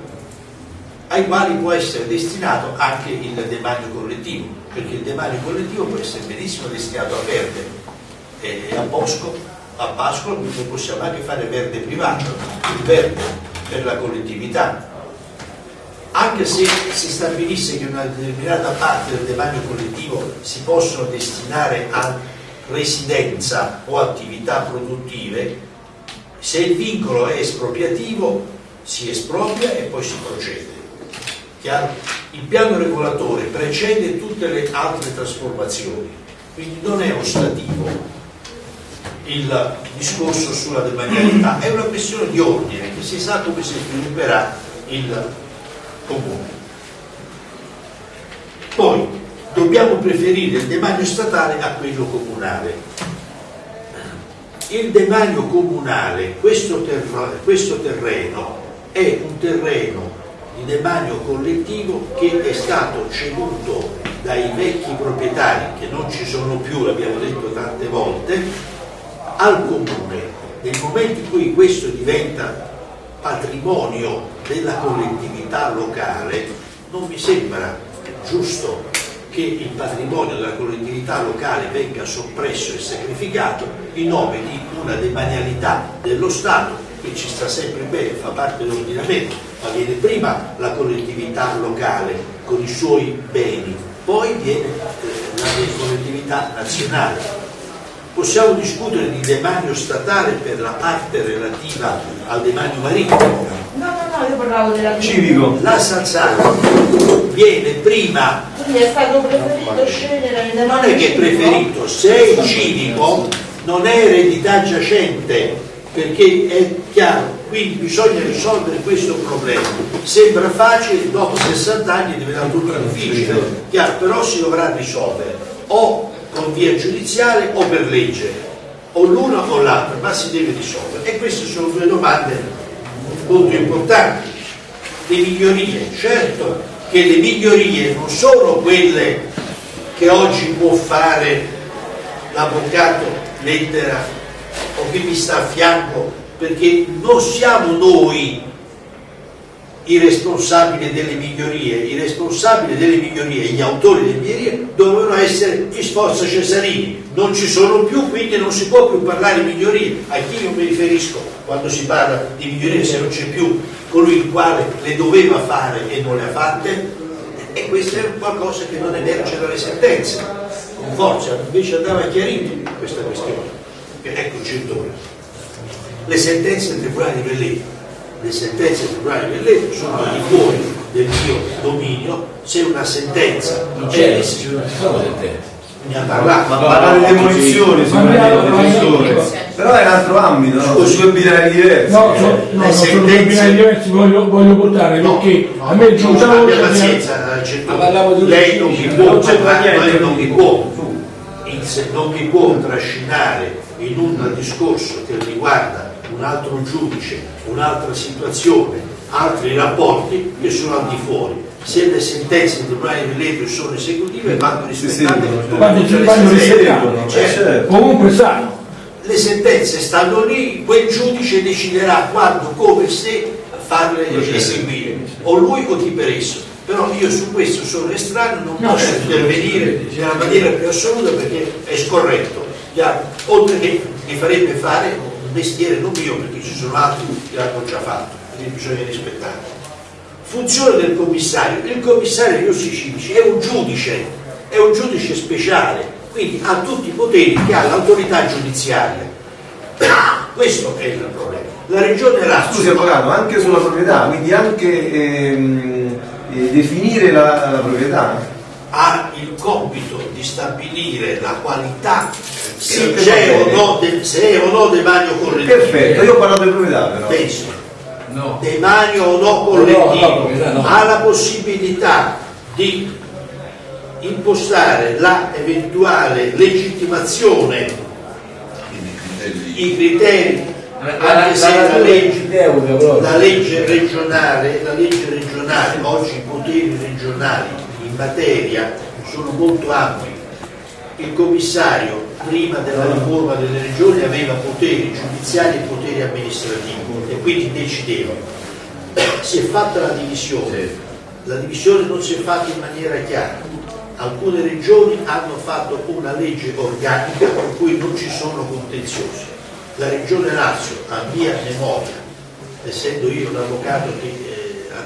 ai quali può essere destinato anche il demanio collettivo, perché il demanio collettivo può essere benissimo destinato a verde e a bosco, a noi possiamo anche fare verde privato, il verde per la collettività. Anche se si stabilisse che una determinata parte del demanio collettivo si possono destinare a residenza o attività produttive, se il vincolo è espropriativo si espropria e poi si procede. Chiaro? Il piano regolatore precede tutte le altre trasformazioni, quindi non è ostativo il discorso sulla demanialità, è una questione di ordine che si sa come si svilupperà il comune. Poi dobbiamo preferire il demanio statale a quello comunale. Il demanio comunale, questo, terra- questo terreno, è un terreno di demanio collettivo che è stato ceduto dai vecchi proprietari, che non ci sono più, l'abbiamo detto tante volte, al comune. Nel momento in cui questo diventa patrimonio della collettività locale, non mi sembra giusto che il patrimonio della collettività locale venga soppresso e sacrificato in nome di una demanialità dello Stato che ci sta sempre bene, fa parte dell'ordinamento, ma viene prima la collettività locale con i suoi beni, poi viene eh, la collettività nazionale. Possiamo discutere di demanio statale per la parte relativa al demanio marittimo, No, no, no, io parlavo della Civico. la Salzano viene prima. Quindi è stato preferito scegliere le non è che è preferito, se è il civico non è eredità giacente, perché è chiaro, quindi bisogna risolvere questo problema. Sembra facile, dopo 60 anni diventa tutto difficile, chiaro, però si dovrà risolvere. O con via giudiziale o per legge, o l'una o l'altra, ma si deve risolvere. E queste sono due domande molto importanti. Le migliorie, certo che le migliorie non sono quelle che oggi può fare l'avvocato lettera o chi mi sta a fianco, perché non siamo noi i responsabili delle migliorie, i responsabili delle migliorie, gli autori delle migliorie dovevano essere gli Sforza Cesarini, non ci sono più, quindi non si può più parlare di migliorie. A chi io mi riferisco quando si parla di migliorie se non c'è più colui il quale le doveva fare e non le ha fatte? E questo è qualcosa che non emerge dalle sentenze. Con forza, invece andava chiarito questa questione. Eccoci intorno. Le sentenze del Tribunale di Velletto le sentenze del Tribunale Velletto sono al di fuori del mio dominio, se una sentenza Non c'è, sono sentenze. ne ha parlato, Ma parlare di demolizione. Però è un altro ambito, no? Sono due binari diversi. No, no, no, sono due binari diversi, voglio, voglio portare perché a me una abbia volta pazienza, un lei non mi può, non mi può, non mi può trascinare in un discorso che riguarda un altro giudice, un'altra situazione, altri rapporti che sono al di fuori. Se le sentenze del Tribunale di Velletto sono esecutive vanno rispettate Quando ci le vanno sentenze. rispettate, Certo. certo. comunque sanno. Le sentenze stanno lì, quel giudice deciderà quando, come, se farle eseguire, o lui o chi per esso. Però io su questo sono estraneo, non No, posso certo. intervenire nella maniera più assoluta perché è scorretto. Oltre che mi farebbe fare un mestiere non mio, perché ci sono altri che l'hanno già fatto, quindi bisogna rispettare. Funzione del commissario. Il commissario Rossi Civici è un giudice, è un giudice speciale, quindi ha tutti i poteri che ha l'autorità giudiziaria. Questo è il problema. La regione Lazio Scusi avvocato, anche sulla proprietà, quindi anche ehm, eh, definire la, la proprietà. Ha il compito di stabilire la qualità se c'è o no, de- se è o no demanio collettivo. Perfetto, io ho parlato di proprietà però. Penso, No. demanio o no No, no, no. ha la possibilità di impostare la eventuale legittimazione, i criteri, anche se la legge la legge regionale, la legge regionale, oggi i poteri regionali in materia sono molto ampi. Il commissario prima della riforma delle regioni aveva poteri giudiziari e poteri amministrativi e quindi decideva. Si è fatta la divisione, la divisione non si è fatta in maniera chiara. Alcune regioni hanno fatto una legge organica per cui non ci sono contenziosi. La regione Lazio, a mia memoria, essendo io un avvocato che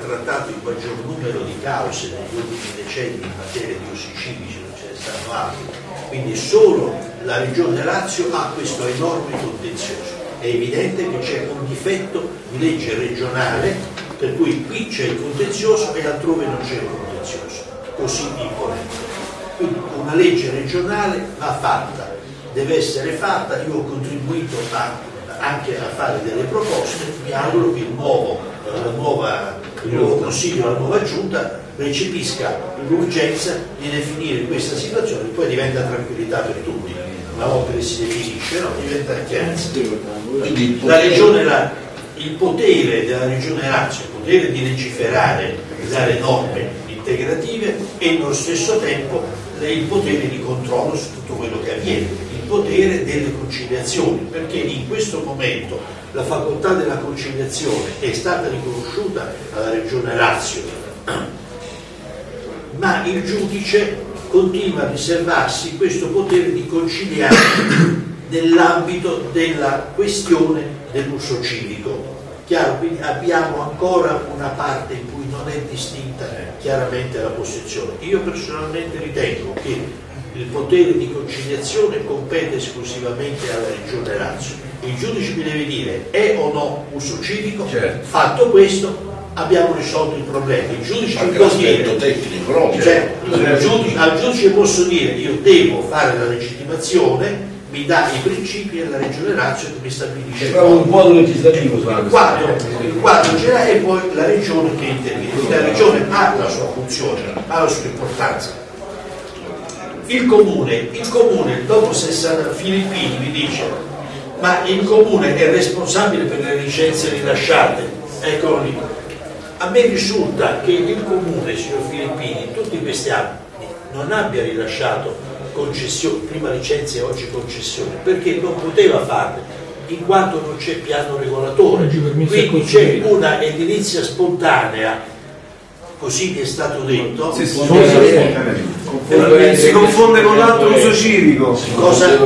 trattato il maggior numero di cause negli ultimi decenni in materia di usi civici, non ce ne stanno altri, quindi solo la regione Lazio ha questo enorme contenzioso. È evidente che c'è un difetto di legge regionale per cui qui c'è il contenzioso e altrove non c'è il contenzioso, così imponente. Quindi una legge regionale va fatta, deve essere fatta, io ho contribuito a- anche a fare delle proposte, mi auguro che il nuovo, la nuova- il nuovo Consiglio, la nuova Giunta recepisca l'urgenza di definire questa situazione, poi diventa tranquillità per tutti, una volta che si definisce, no? diventa chiarezza. Quindi La potere- regione, la- il potere della regione Lazio, il potere di legiferare, di dare norme integrative e nello stesso tempo il potere di controllo su tutto quello che avviene, il potere delle conciliazioni, perché in questo momento la facoltà della conciliazione è stata riconosciuta alla Regione Lazio, ma il giudice continua a riservarsi questo potere di conciliare nell'ambito della questione dell'uso civico. Chiaro, quindi abbiamo ancora una parte in cui non è distinta chiaramente la posizione. Io personalmente ritengo che il potere di conciliazione compete esclusivamente alla Regione Lazio. Il giudice mi deve dire è o no uso civico, Certo. fatto questo abbiamo risolto il problema. Il giudice mi può dire tecnico, no? cioè, al, giudice, al giudice posso dire io devo fare la legittimazione, mi dà i principi e la Regione Lazio che mi stabilisce C'è un quadro legislativo il quadro, il quadro generale e poi la regione che interviene. La regione ha la sua funzione, ha la sua importanza. Il comune, il comune dopo 60 Filippini mi dice ma il comune è responsabile per le licenze rilasciate, eccolo lì. A me risulta che il comune, signor Filippini, in tutti questi anni non abbia rilasciato concessioni, prima licenze e oggi concessioni, perché non poteva farle, in quanto non c'è piano regolatore. Quindi c'è una edilizia spontanea, così è stato detto, Sì, sì, Confonde-. Si confonde con l'altro uso civico. cosa?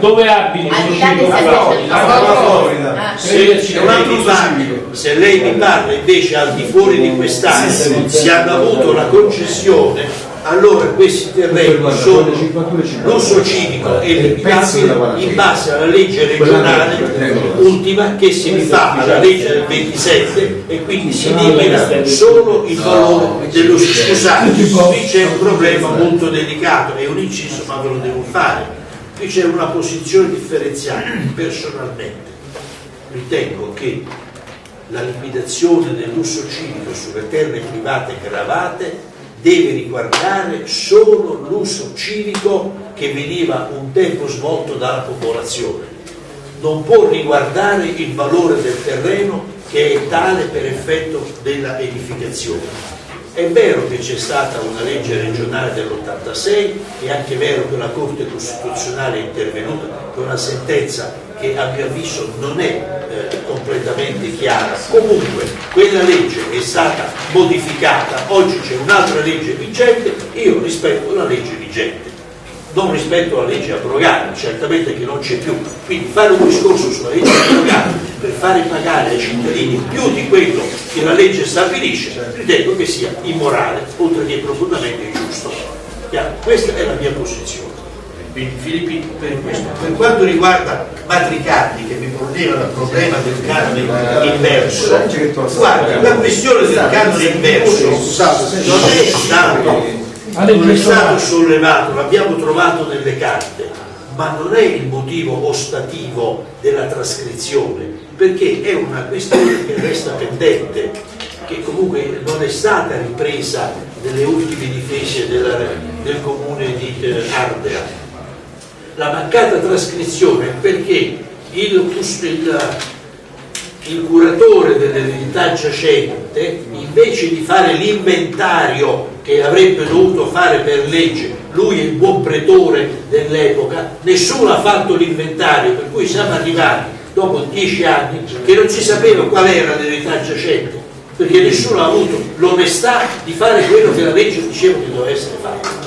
Dove abiti? Al di là dei servizi alla Florida. Ah, se, se lei mi parla, se lei mi parla invece al di fuori di quest'area si hanno avuto la concessione allora questi terreni sono l'uso civico è limitabile in base alla legge regionale ultima che si rifà alla legge del 27 e quindi si limita solo il valore dello scusate qui c'è un problema molto delicato è un inciso ma ve lo devo fare. Qui c'è una posizione differenziata personalmente. Ritengo che la liquidazione dell'uso civico sulle terre private gravate deve riguardare solo l'uso civico che veniva un tempo svolto dalla popolazione. Non può riguardare il valore del terreno che è tale per effetto della edificazione. È vero che c'è stata una legge regionale dell'86, è anche vero che la Corte Costituzionale è intervenuta con una sentenza che a mio avviso non è eh, completamente chiara. Comunque quella legge è stata modificata, oggi c'è un'altra legge vigente, io rispetto la legge vigente non rispetto alla legge abrogata, certamente che non c'è più. Quindi fare un discorso sulla legge abrogata per fare pagare ai cittadini più di quello che la legge stabilisce, ritengo che sia immorale, oltre che profondamente ingiusto. Questa è la mia posizione. Quindi Filippi per questo. Per quanto riguarda Matricardi che mi poneva il problema del canone inverso, guarda, la questione del canone inverso non è stato non è stato sollevato, l'abbiamo trovato nelle carte, ma non è il motivo ostativo della trascrizione, perché è una questione che resta pendente, che comunque non è stata ripresa nelle ultime difese della- del comune di eh, Ardea. La mancata trascrizione perché il, il- il curatore dell'eredità giacente, invece di fare l'inventario che avrebbe dovuto fare per legge, lui è il buon pretore dell'epoca, nessuno ha fatto l'inventario, per cui siamo arrivati dopo dieci anni che non si sapeva qual era l'eredità giacente, perché nessuno ha avuto l'onestà di fare quello che la legge diceva che doveva essere fatto.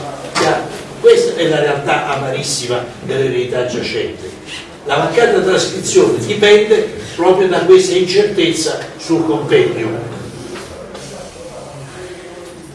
Questa è la realtà amarissima dell'eredità giacente. La mancata trascrizione dipende proprio da questa incertezza sul compendio.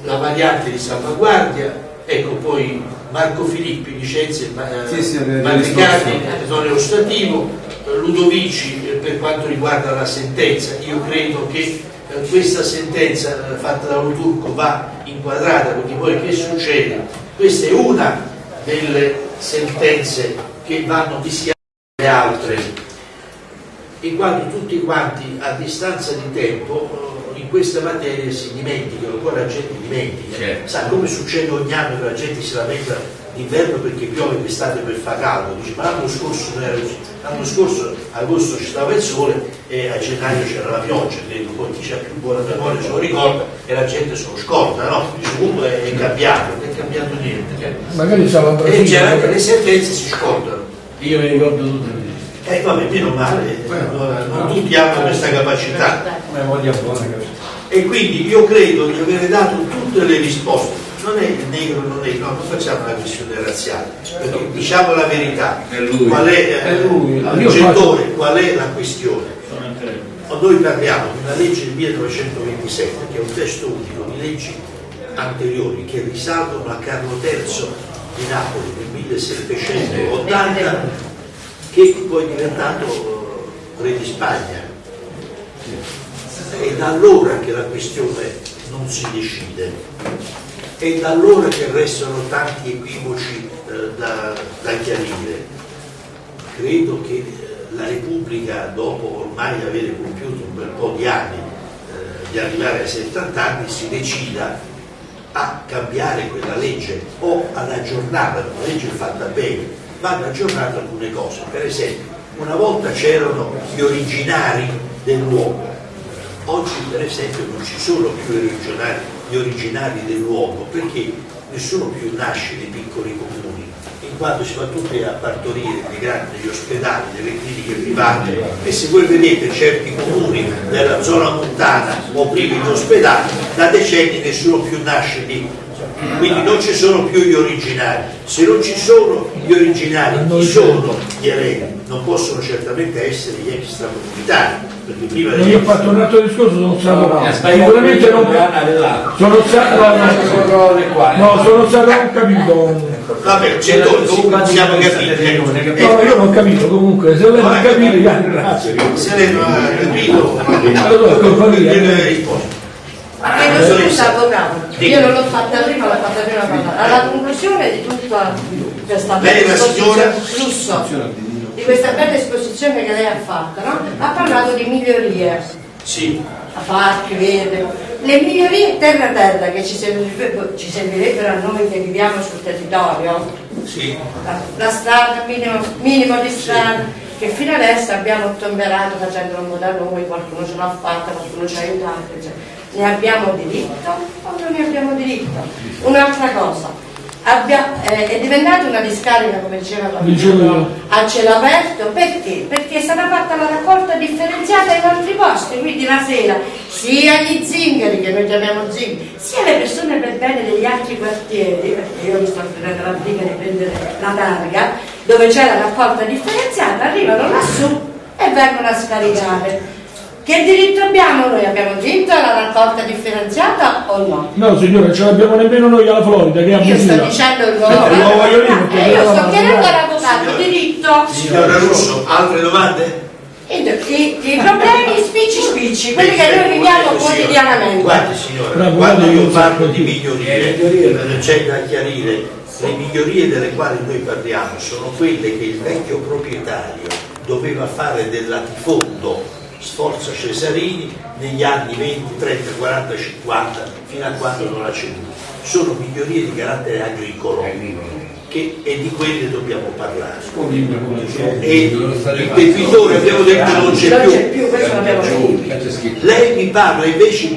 La variante di salvaguardia, ecco poi Marco Filippi licenzia il ma- Sì, sì, Matricati è ostativo, eh, Ludovici eh, per quanto riguarda la sentenza, io credo che eh, questa sentenza eh, fatta da un turco va inquadrata perché poi che succede? Questa è una delle sentenze che vanno mischiate alle altre in quanto tutti quanti a distanza di tempo eh, in questa materia si dimenticano, poi la gente dimentica, Certo. sa come succede ogni anno che la gente si lamenta d'inverno perché piove d'estate per fa caldo, dice ma l'anno scorso non era così, l'anno scorso agosto ci stava il sole e a gennaio c'era la pioggia, credo poi chi ha più buona memoria se lo ricorda e la gente se lo scorda, no? Dice comunque è cambiato, non è cambiato niente. Magari stava in E Brasile. generalmente le sentenze si scordano. Io mi ricordo tutte le Eh vabbè, meno male, non, non tutti hanno questa capacità. Memoria buona, capito? E quindi io credo di avere dato tutte le risposte. Non è negro, non è, no, non facciamo una questione razziale, perché diciamo la verità. È lui. Qual è, È lui. genitore, qual è la questione? Noi parliamo di una legge del 1927, che è un testo unico di leggi anteriori che risalgono a Carlo III di Napoli nel 1780, che poi è diventato eh, re di Spagna. È da allora che la questione non si decide, è da allora che restano tanti equivoci eh, da, da chiarire. Credo che eh, la Repubblica, dopo ormai avere compiuto un bel po' di anni, eh, di arrivare ai 70 anni, si decida a cambiare quella legge o ad aggiornarla, una legge fatta bene, vanno aggiornate alcune cose. Per esempio, una volta c'erano gli originari del luogo, oggi per esempio non ci sono più gli originari, gli originari del luogo perché nessuno più nasce nei piccoli comuni, in quanto si va tutti a partorire nei grandi negli ospedali, nelle cliniche private e se voi vedete certi comuni della zona montana o privi di ospedali, da decenni nessuno più nasce lì. Quindi non ci sono più gli originari. Se non ci sono gli originari, chi sono gli eredi? Non possono certamente essere gli extracomunitari, Io ho fatto un altro discorso, sono stato Ha sicuramente non sono stato no, no, no, sono stato non capito. Vabbè, genitori, comunque siamo capiti. no, io non ho capito comunque se lei non ha capito io ringrazio Se lei non ha capito, allora è colpa mia deve rispondere. Chiedo scusa, avvocato. Io non l'ho fatta prima, l'ho fatta prima parlare. Alla conclusione di tutta questa Lei, bella la signora? esposizione, flusso, questa bella esposizione che lei ha fatto, no? ha parlato di migliorie, Sì, a parchi, verde. Le migliorie terra terra che ci servirebbero, ci servirebbero a noi che viviamo sul territorio, sì. la, la strada, minimo, minimo di strada, che fino adesso abbiamo tomberato facendolo un po' da noi, qualcuno ce l'ha fatta, qualcuno ci ha aiutato, eccetera. ne abbiamo diritto o non ne abbiamo diritto? Un'altra cosa, abbia- eh, è diventata una discarica, come diceva qualcuno, a cielo aperto, perché? Perché è stata fatta la raccolta differenziata in altri posti, quindi la sera sia gli zingari, che noi chiamiamo zingari, sia le persone per bene degli altri quartieri, perché io mi sto prendendo la briga di prendere la targa, dove c'è la raccolta differenziata, arrivano lassù e vengono a scaricare. Che diritto abbiamo noi? Abbiamo diritto alla raccolta differenziata o no? no signora ce l'abbiamo nemmeno noi alla Florida che è Io sto dicendo il Eh, lo governo. voglio dire, Eh, io sto chiedendo all'avvocato diritto. Signora Russo, altre domande? I, i- i problemi spicci spicci, quelli che noi viviamo quotidianamente. Guardi signora, Bravo, quando io parlo di migliorie, eh, c'è da chiarire, le migliorie delle quali noi parliamo sono quelle che il vecchio proprietario doveva fare del latifondo Sforza Cesarini negli anni 20, 30, 40, 50, fino a quando non ha ceduto. Sono migliorie di carattere agricolo che, e di quelle dobbiamo parlare. E il debitore abbiamo detto non c'è più. Lei mi parla invece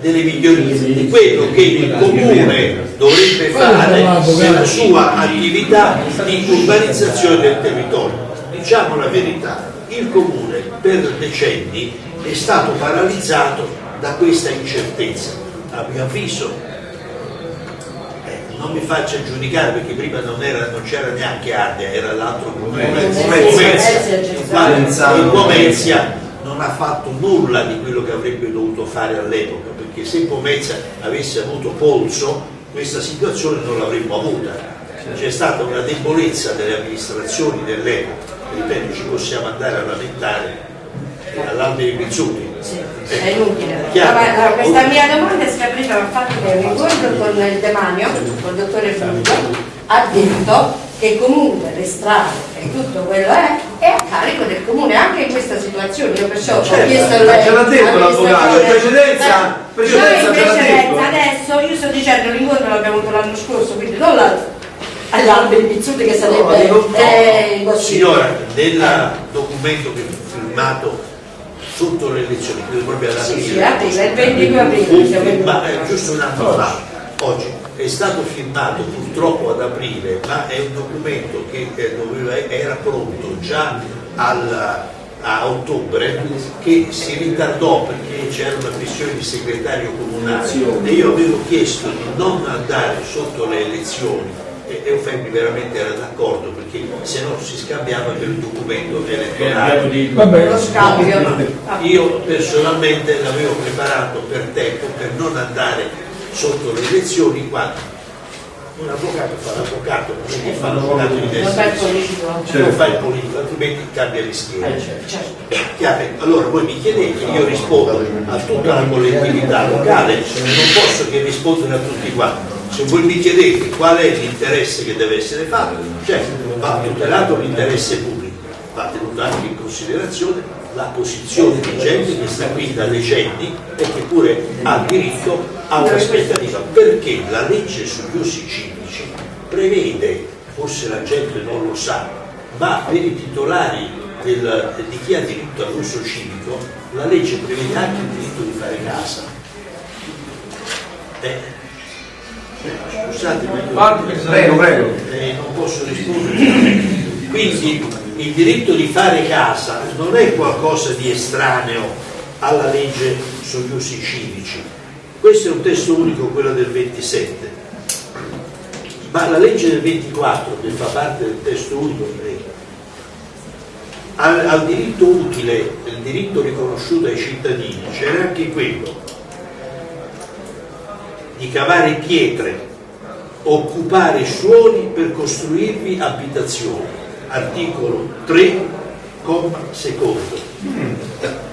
delle migliorie, di quello che il comune dovrebbe fare nella sua attività di urbanizzazione del territorio. Diciamo la verità, il comune per decenni è stato paralizzato da questa incertezza. A mio avviso, eh, non mi faccia giudicare perché prima non, era- non c'era neanche Ardea, era l'altro comune, Pomezia, il quale il Pomezia non ha fatto nulla di quello che avrebbe dovuto fare all'epoca, perché se Pomezia avesse avuto polso questa situazione non l'avremmo avuta. C'è stata una debolezza delle amministrazioni dell'epoca, ripeto ci possiamo andare a lamentare all'Alberi Pizzuti. È inutile. Chiaro. Vabbè, allora, questa mia domanda è scaturita dal fatto che l'incontro con il demanio, con il dottore Fulvio, ha detto che comunque le strade e tutto quello è, è a carico del comune, anche in questa situazione. Io perciò ho Certo, chiesto ma ce l'ha detto l'avvocato, in precedenza- Eh, precedenza precedenza, adesso io sto dicendo l'incontro l'abbiamo avuto l'anno scorso, quindi non l'altro. Agli alberi pizzuti che sarebbe No, eh. Signora, nel documento che fu firmato sotto le elezioni, credo proprio ad Sì, sì, il 22 aprile, in- firma- eh, giusto un anno fa, oggi, è stato firmato purtroppo ad aprile, ma è un documento che eh, doveva- era pronto già al- a ottobre, che si ritardò perché c'era una questione di segretario comunale. E io avevo chiesto di non andare sotto le elezioni e Eufemi veramente era d'accordo perché se no si scambiava per il documento elettorale. Vabbè, Lo scambio. No, io personalmente l'avevo preparato per tempo per non andare sotto le elezioni quando un avvocato fa l'avvocato, non è che fa l'avvocato di destra sinistra, non fa il politico, altrimenti cambia le schiere. Eh, certo. Allora voi mi chiedete, io rispondo a tutta la collettività locale, non posso che rispondere a tutti quanti. Se voi mi chiedete qual è l'interesse che deve essere fatto, certo, va tutelato l'interesse pubblico, va tenuto anche in considerazione la posizione di gente che sta qui da decenni e che pure ha diritto a un'aspettativa, perché la legge sugli usi civici prevede, forse la gente non lo sa, ma per i titolari del- di chi ha diritto all'uso civico, la legge prevede anche il diritto di fare casa. Eh, scusate, ma io Prego, prego. eh, non posso rispondere. Quindi il diritto di fare casa non è qualcosa di estraneo alla legge sugli usi civici. Questo è un testo unico, quello del 27. Ma la legge del 24, che fa parte del testo unico, al, al diritto utile, il diritto riconosciuto ai cittadini, c'era anche quello di cavare pietre, occupare suoli per costruirvi abitazioni. Articolo 3, comma secondo.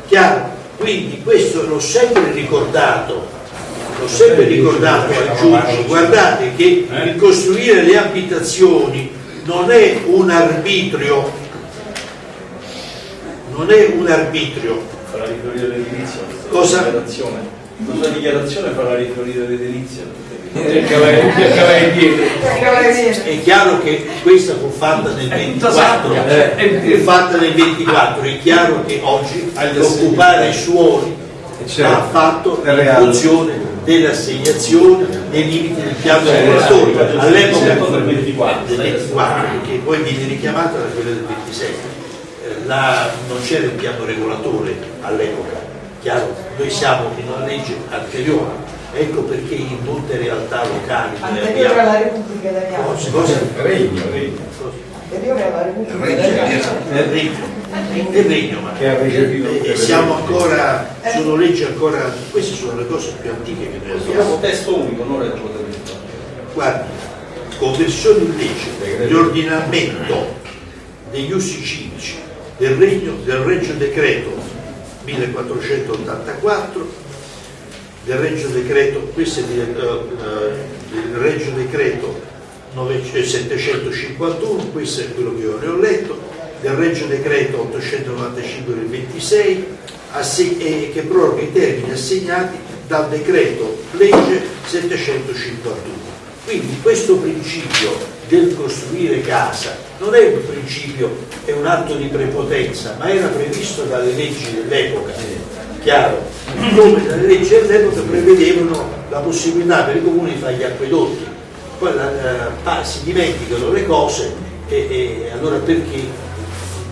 Chiaro? Quindi questo l'ho sempre ricordato, l'ho sempre ricordato ai giudici, guardate che il costruire le abitazioni non è un arbitrio, non è un arbitrio, Cosa? La sua dichiarazione farà riferire l'edilizia dietro. È chiaro che questa fu fatta nel 24, Eh, fu fatta nel 24, è chiaro che oggi occupare i suoli va fatto in funzione dell'assegnazione nei limiti del piano regolatore. All'epoca del 24, del 24, perché poi viene richiamata da quella del 27. Eh, la- non c'era il piano regolatore all'epoca, chiaro? Noi siamo in una legge anteriore, ecco perché in molte realtà locali Anteriore abbiamo alla Repubblica Italiana. Cosa- cosa- Regno, regno. Anteriore alla Repubblica Regno, Italiana. Regno, nel regno, ma e- e le siamo ancora, sono leggi ancora, queste sono le cose più antiche che noi Abbiamo testo unico, non regio delitto. Guardi, conversione in legge di ordinamento degli usi civici del, regno, del Regio Decreto 1484, del Regio Decreto, questo è eh, eh, del Regio Decreto 9 eh, 751, questo è quello che io ne ho letto, del Regio Decreto 895 del 26, asse- eh, che proroga i termini assegnati dal decreto legge 751. Quindi questo principio del costruire casa non è un principio, è un atto di prepotenza, ma era previsto dalle leggi dell'epoca, chiaro? Come le leggi dell'epoca prevedevano la possibilità per i comuni di fare gli acquedotti, poi la- la- pa- si dimenticano le cose e, e allora perché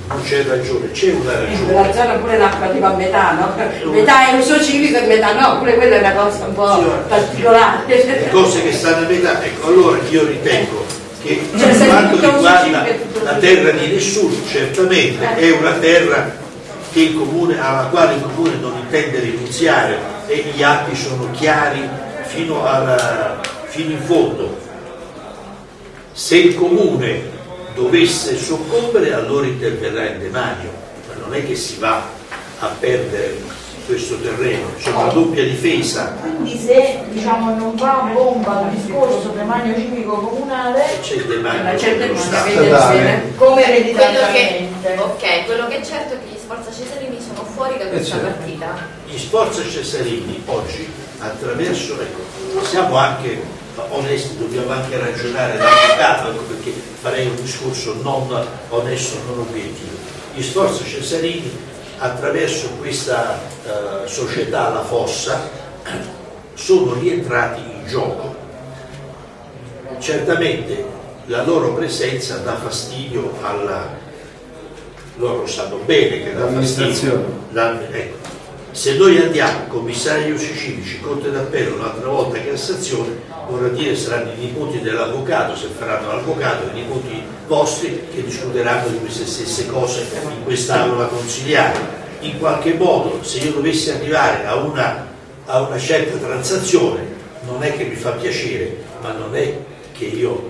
non c'è ragione? C'è una ragione. quella zona pure l'acqua tipo a metà, no? Metà è uso civico e metà no, pure quella è una cosa un po' le particolare. cose che stanno a metà, ecco, allora io ritengo che Cioè, per quanto tutto uso riguarda la terra di nessuno, certamente è una terra che il comune, alla quale il comune non intende rinunziare e gli atti sono chiari fino, alla- fino in fondo. Se il comune dovesse soccombere allora interverrà in demanio, ma non è che si va a perdere questo terreno, insomma la doppia difesa Quindi se diciamo, non va a bomba il discorso demanio civico comunale, c'è il demanio c'è dello Stato. come ereditariamente. ok, quello che è certo è che gli Sforza Cesarini sono fuori da questa certo. partita. Gli Sforza Cesarini oggi attraverso, ecco, siamo anche onesti, dobbiamo anche ragionare dall'avvocato, ecco perché farei un discorso non onesto, non obiettivo. Gli Sforza Cesarini, attraverso questa eh, società, la Fossa, sono rientrati in gioco. Certamente la loro presenza dà fastidio alla... loro sanno bene che dà fastidio. La- ecco. Se noi andiamo, commissario Sicilici, Corte d'Appello, un'altra volta Cassazione, vorrà dire saranno i nipoti dell'avvocato, se faranno l'avvocato, i nipoti vostri che discuteranno di queste stesse cose in quest'aula consigliare. In qualche modo, se io dovessi arrivare a una, a una certa transazione, non è che mi fa piacere, ma non è che io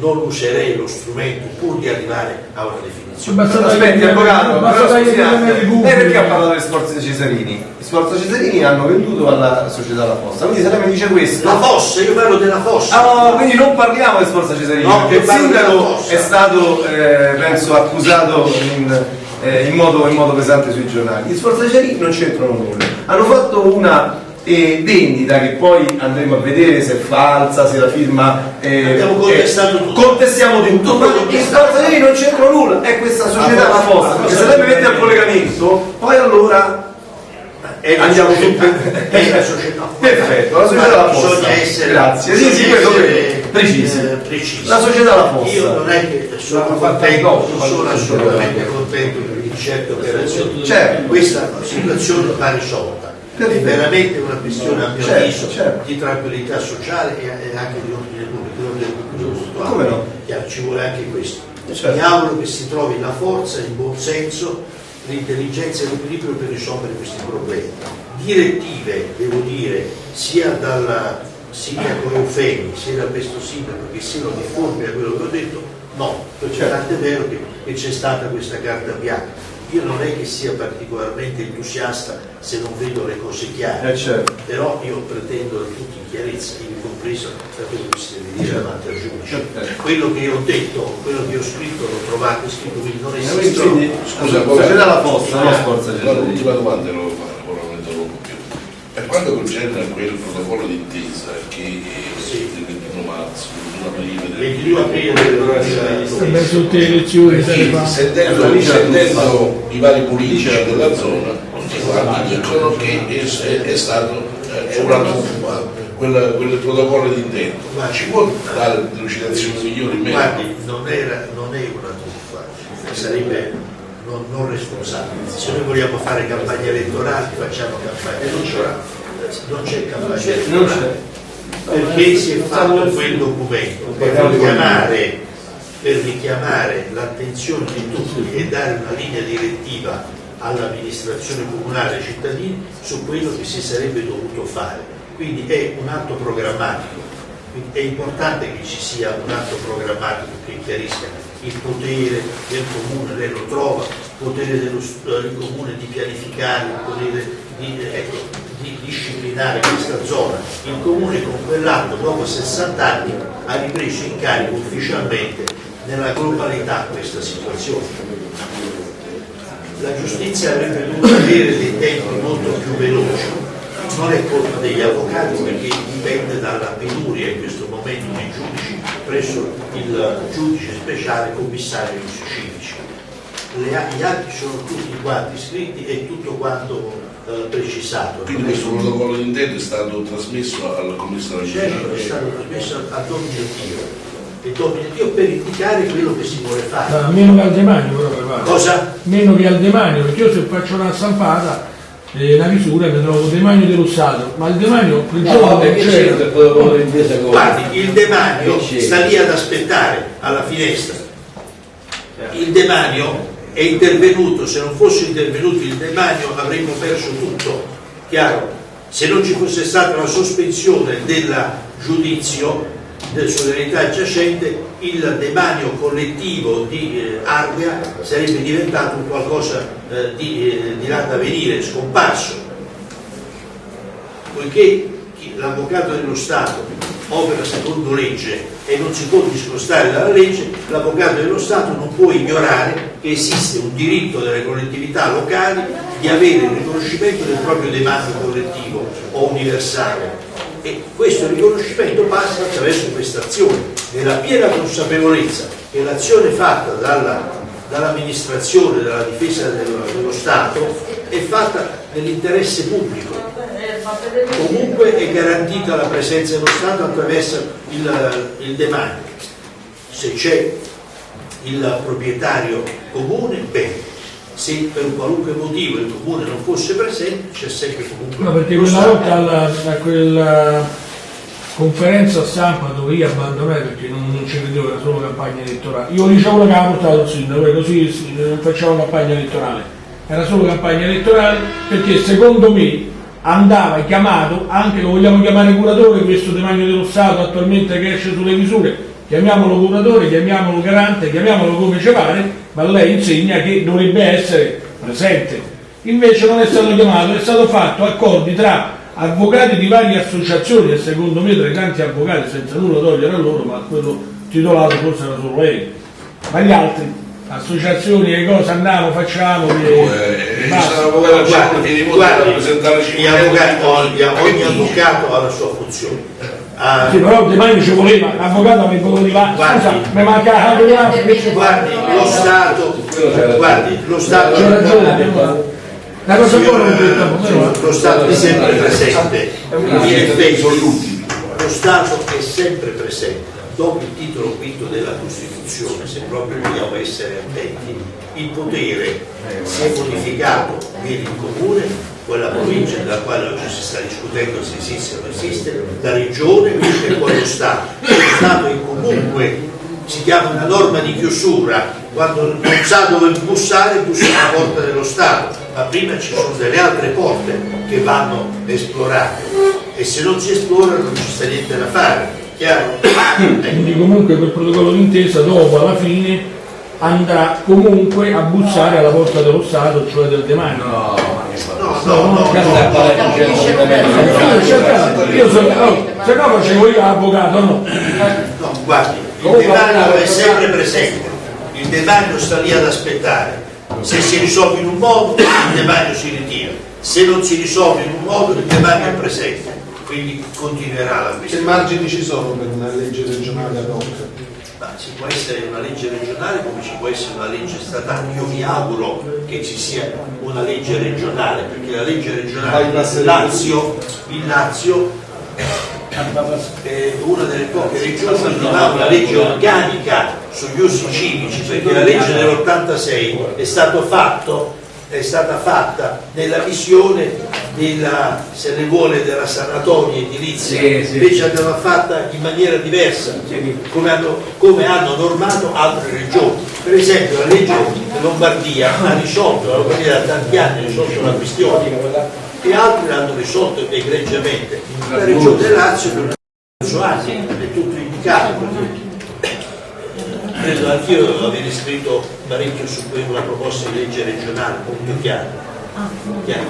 non userei lo strumento pur di arrivare a una definizione. Basta Aspetti, avvocato, però delle lei perché ha parlato delle Sforze Cesarini? I Sforze Cesarini hanno venduto alla società La Fossa, quindi se lei mi dice questo... La fossa, io parlo della fossa. Ah, quindi non parliamo di Sforza Cesarini, No, io il sindaco è stato, eh, penso, accusato in, eh, in modo, in modo pesante sui giornali. Gli Sforza Cesarini non c'entrano nulla. Hanno fatto una eh, vendita che poi andremo a vedere se è falsa, se la firma... eh, Abbiamo contestato eh, tutto. Contestiamo tutto, Tutto ma. Sforza Cesarini non c'entrano nulla, è questa società La perché se lei mi mette al collegamento, poi allora... È la Andiamo su- È la società. Perfetto, la società La Fossa. Bisogna essere, Grazie, sì, sì, essere. Precisi. eh, precisi. La società La Fossa. Io non è che sono contento, non sono assolutamente contento di certe operazioni. Certo. Questa situazione va risolta. È veramente una questione, a mio Certo, avviso, certo. di tranquillità sociale e anche di ordine pubblico, di. Come no? Chiaro, Ci vuole anche questo. Certo. Mi auguro che si trovi la forza, il buon senso, l'intelligenza e l'equilibrio per risolvere questi problemi. Direttive, devo dire, sia dal sindaco Eufemi, sia da questo sindaco, che siano difformi a quello che ho detto, no, perché Certo. tant'è vero che, che c'è stata questa carta bianca. Io non è che sia particolarmente entusiasta se non vedo le cose chiare, Eh, certo. però io pretendo da tutti in chiarezza, ivi compreso da quello che si deve dire davanti al giudice. Certo. Quello che io ho detto, quello che ho scritto, l'ho trovato scritto, quindi non Quindi, esistono. Scusa, società La Fossa, no Sforza Cesarini. l'ultima domanda lo ora non interrompo più. Per quanto concerne quel protocollo d'intesa che 21 marzo, del 21 aprile, del 22 aprile del Sempre tutte le elezioni sentendo, sentendo i vari politici della zona, tutti quanti dicono che è, è stato eh, c'è una truffa, quel, quel protocollo di intento. Ma ci può dare delucidazioni migliori in merito? Non, era, non è una truffa, sarebbe non, non responsabile. Se noi vogliamo fare campagna elettorale, facciamo campagna elettorale. Non c'è campagna elettorale. Perché si è fatto quel documento per richiamare, per richiamare l'attenzione di tutti e dare una linea direttiva all'amministrazione comunale e ai cittadini su quello che si sarebbe dovuto fare. Quindi è un atto programmatico. Quindi è importante che ci sia un atto programmatico che chiarisca il potere del comune, lei lo trova, il potere dello, del comune di pianificare, il potere di, ecco, di disciplinare questa zona. Il comune con quell'atto dopo 60 anni ha ripreso in carico ufficialmente nella globalità questa situazione. La giustizia avrebbe dovuto avere dei tempi molto più veloci, non è colpa degli avvocati perché dipende dalla penuria in questo momento dei giudici presso il giudice speciale commissario a- gli atti sono tutti quanti scritti e tutto quanto precisato. Quindi questo protocollo di intento è stato trasmesso al commissario Certo, è stato trasmesso a Domine Dio e Domine Dio per indicare quello che si vuole fare. Ah, meno che al demanio però pare. Cosa? Meno che al demanio, perché io se faccio una stampata, eh, una misura mi trovo demanio dello Stato, ma il demanio quel No, giorno c'è c'era. il protocollo d'intesa con... Guardi, il demanio Che sta lì ad aspettare alla finestra. Il demanio è intervenuto, se non fosse intervenuto il demanio avremmo perso tutto, chiaro? Se non ci fosse stata la sospensione del giudizio del sull'eredità giacente, il demanio collettivo di eh, Ardea sarebbe diventato un qualcosa eh, di, eh, di là da venire, scomparso poiché l'avvocato dello Stato opera secondo legge e non si può discostare dalla legge, l'avvocato dello Stato non può ignorare che esiste un diritto delle collettività locali di avere il riconoscimento del proprio demanio collettivo o universale. E questo riconoscimento passa attraverso questa azione, nella piena consapevolezza che l'azione fatta dalla- dall'amministrazione della difesa dello, dello Stato è fatta nell'interesse pubblico. Comunque è garantita la presenza dello Stato attraverso il, il demanio. Se c'è il proprietario comune, bene. Se per un qualunque motivo il comune non fosse presente, c'è sempre comunque No, perché quella volta alla, a quella conferenza stampa dove io abbandonai perché non, non ci credevo, era solo campagna elettorale. Io dicevo che avevo portato il sindaco, così sì, non facciamo campagna elettorale. Era solo campagna elettorale perché secondo me andava chiamato, anche lo vogliamo chiamare curatore, questo demanio dello Stato attualmente che esce sulle misure, chiamiamolo curatore, chiamiamolo garante, chiamiamolo come ci pare, ma lei insegna che dovrebbe essere presente. Invece non è stato chiamato, è stato fatto accordi tra avvocati di varie associazioni e secondo me tra i tanti avvocati, senza nulla togliere a loro, ma quello titolato forse era solo lei, ma gli altri, associazioni e cose andiamo, facciamo, e, Eh, basta. ci sono avvocati al centro di Nipoti da Guardi, rappresentare gli 500 avvocati- ogni, avvocato ha la sua funzione. Ah, Sì, però domani ci voleva, l'avvocato mi voleva, scusa, mi manca la invece guardi, lo Stato, guardi, lo Stato, c'è ragione. La cosa buona eh. lo Stato è sempre presente. Lo Stato è sempre presente. Dopo il titolo quinto della Costituzione, se proprio vogliamo essere attenti, il potere si è modificato, viene il comune, poi la provincia della quale oggi si sta discutendo se esiste o non esiste, la regione e poi lo Stato. Lo Stato è comunque, si chiama una norma di chiusura, quando non sa dove bussare, bussa alla porta dello Stato, ma prima ci sono delle altre porte che vanno esplorate e se non si esplorano non ci sta niente da fare, chiaro? Quindi comunque quel protocollo d'intesa dopo alla fine andrà comunque a bussare alla porta dello Stato, cioè del demanio. No, no, no, cercavo- Io so, oh, se no facevo io l'avvocato, no. No, guardi, il demanio è sempre presente, il demanio sta lì ad aspettare. Se si risolve in un modo, il demanio si ritira. Se non si risolve in un modo, il demanio è presente. Quindi continuerà la Che questione. margini ci sono per una legge regionale ad hoc? Ma ci può essere una legge regionale come ci può essere una legge statale. Io mi auguro che ci sia una legge regionale, perché la legge regionale passeremo. Lazio, il Lazio è una delle poche regioni che non ha una legge organica sugli usi civici, perché la legge dell'86 è stato fatto è stata fatta nella visione della, se ne vuole, della sanatoria edilizia, Sì, sì. invece andava fatta in maniera diversa, come hanno, come hanno normato altre regioni. Per esempio la legge di Lombardia ha risolto, la Lombardia da tanti anni ha risolto la questione e altri l'hanno risolto egregiamente. La regione Lazio per un anni è tutto indicato. Credo anch'io aver scritto parecchio su una proposta di legge regionale, molto chiara. Chiaro.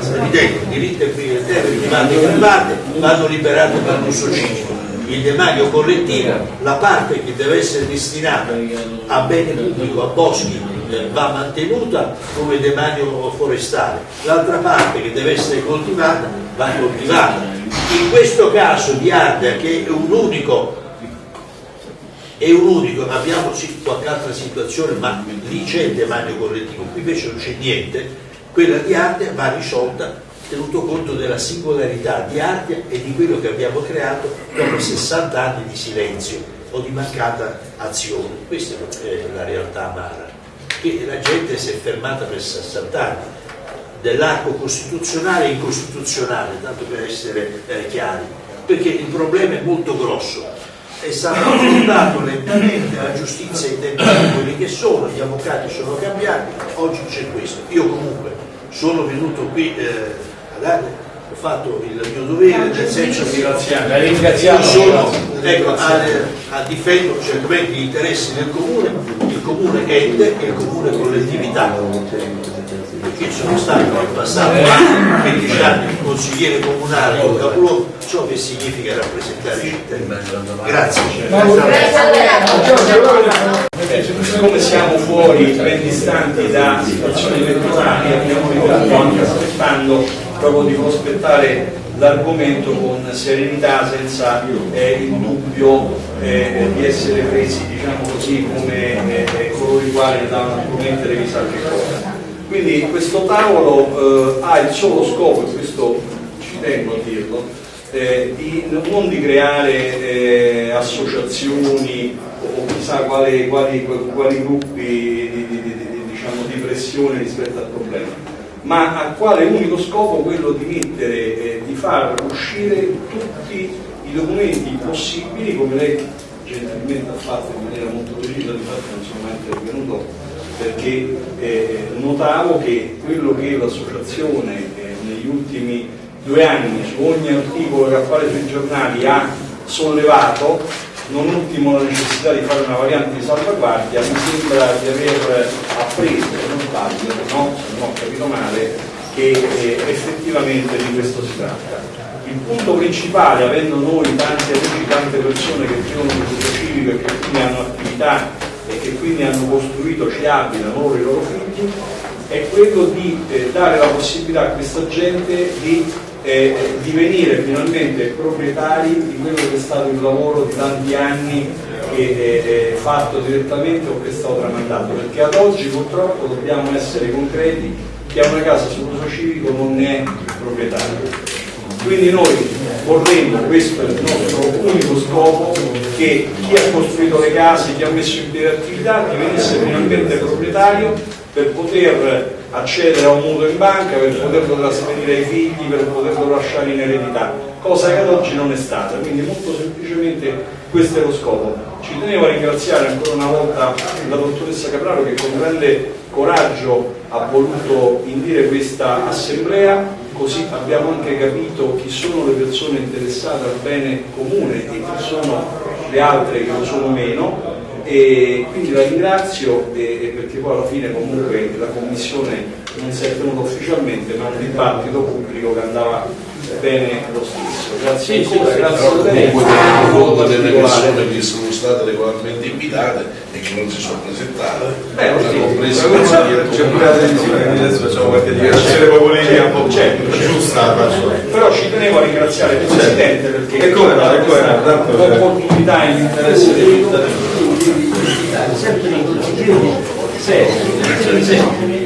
È evidente, i diritti e qui le terre private e private vanno liberate per l'uso civico. Il demanio collettivo, la parte che deve essere destinata a bene pubblico, a boschi, eh, va mantenuta come demanio forestale, l'altra parte che deve essere coltivata va coltivata. In questo caso di Ardea, che è un unico è un unico, abbiamo qualche altra situazione, ma lì c'è il demanio collettivo, qui invece non c'è niente, quella di Ardea va risolta tenuto conto della singolarità di Ardea e di quello che abbiamo creato dopo 60 anni di silenzio o di mancata azione. Questa è la realtà amara, che la gente si è fermata per 60 anni. Dell'arco costituzionale e incostituzionale, tanto per essere eh, chiari, perché il problema è molto grosso è stato affrontato lentamente, la giustizia i tempi sono quelli che sono, gli avvocati sono cambiati, oggi c'è questo. Io comunque sono venuto qui eh, a dare, ho fatto il mio dovere, nel senso che ringraziamo. io sono ecco, a, a difendo certamente gli interessi del comune, il comune ente e il comune collettività. Perché sono stato nel passato 15 anni consigliere comunale o capoluogo, so che significa rappresentare i cittadini. Grazie. Siccome siamo fuori ben distanti da situazioni elettorali, abbiamo voluto anche aspettando proprio di prospettare l'argomento con serenità senza eh, il dubbio eh, di essere presi diciamo così come eh, coloro i quali danno promettere chissà che cosa. Quindi questo tavolo eh, ha il solo scopo, e questo ci tengo a dirlo, eh, di, non di creare eh, associazioni o chissà quali, quali, quali gruppi di, di, di, diciamo, di pressione rispetto al problema, ma a quale unico scopo quello di mettere, eh, di far uscire tutti i documenti possibili, come lei gentilmente ha fatto in maniera molto precisa, di fatto non sono mai intervenuto perché eh, notavo che quello che l'associazione eh, negli ultimi due anni su ogni articolo che appare sui giornali ha sollevato, non ultimo la necessità di fare una variante di salvaguardia, mi sembra di aver appreso, se non sbaglio, no, se non ho capito male, che eh, effettivamente di questo si tratta. Il punto principale, avendo noi tanti amici, tante persone che vivono in questo civico e che quindi hanno attività e che quindi hanno costruito, ci abitano loro e i loro figli, è quello di eh, dare la possibilità a questa gente di eh, divenire finalmente proprietari di quello che è stato il lavoro di tanti anni che è fatto direttamente o che è stato tramandato, perché ad oggi purtroppo dobbiamo essere concreti, chi ha una casa sull'uso civico non è proprietario. Quindi noi vorremmo, questo è il nostro unico scopo, che chi ha costruito le case, chi ha messo in piedi attività, divenisse finalmente proprietario per poter accedere a un mutuo in banca, per poterlo trasferire ai figli, per poterlo lasciare in eredità, cosa che ad oggi non è stata. Quindi molto semplicemente questo è lo scopo. Ci tenevo a ringraziare ancora una volta la dottoressa Capraro che con grande coraggio ha voluto indire questa assemblea, così abbiamo anche capito chi sono le persone interessate al bene comune e chi sono le altre che lo sono meno. E quindi la ringrazio perché poi alla fine comunque la commissione non si è tenuta ufficialmente ma un dibattito pubblico che andava bene lo stesso. Grazie sì, ancora, sì, grazie però a lei. comunque delle persone che sono state regolarmente invitate e che non si sono presentate Beh, sì, compresa c'è pure la televisione quindi adesso facciamo qualche dichiarazione. lì un po' certo, certo. giusta però ci tenevo a ringraziare il Presidente perché E come tanto, certo. l'opportunità e l'interesse dei cittadini. Sempre in giro, sempre,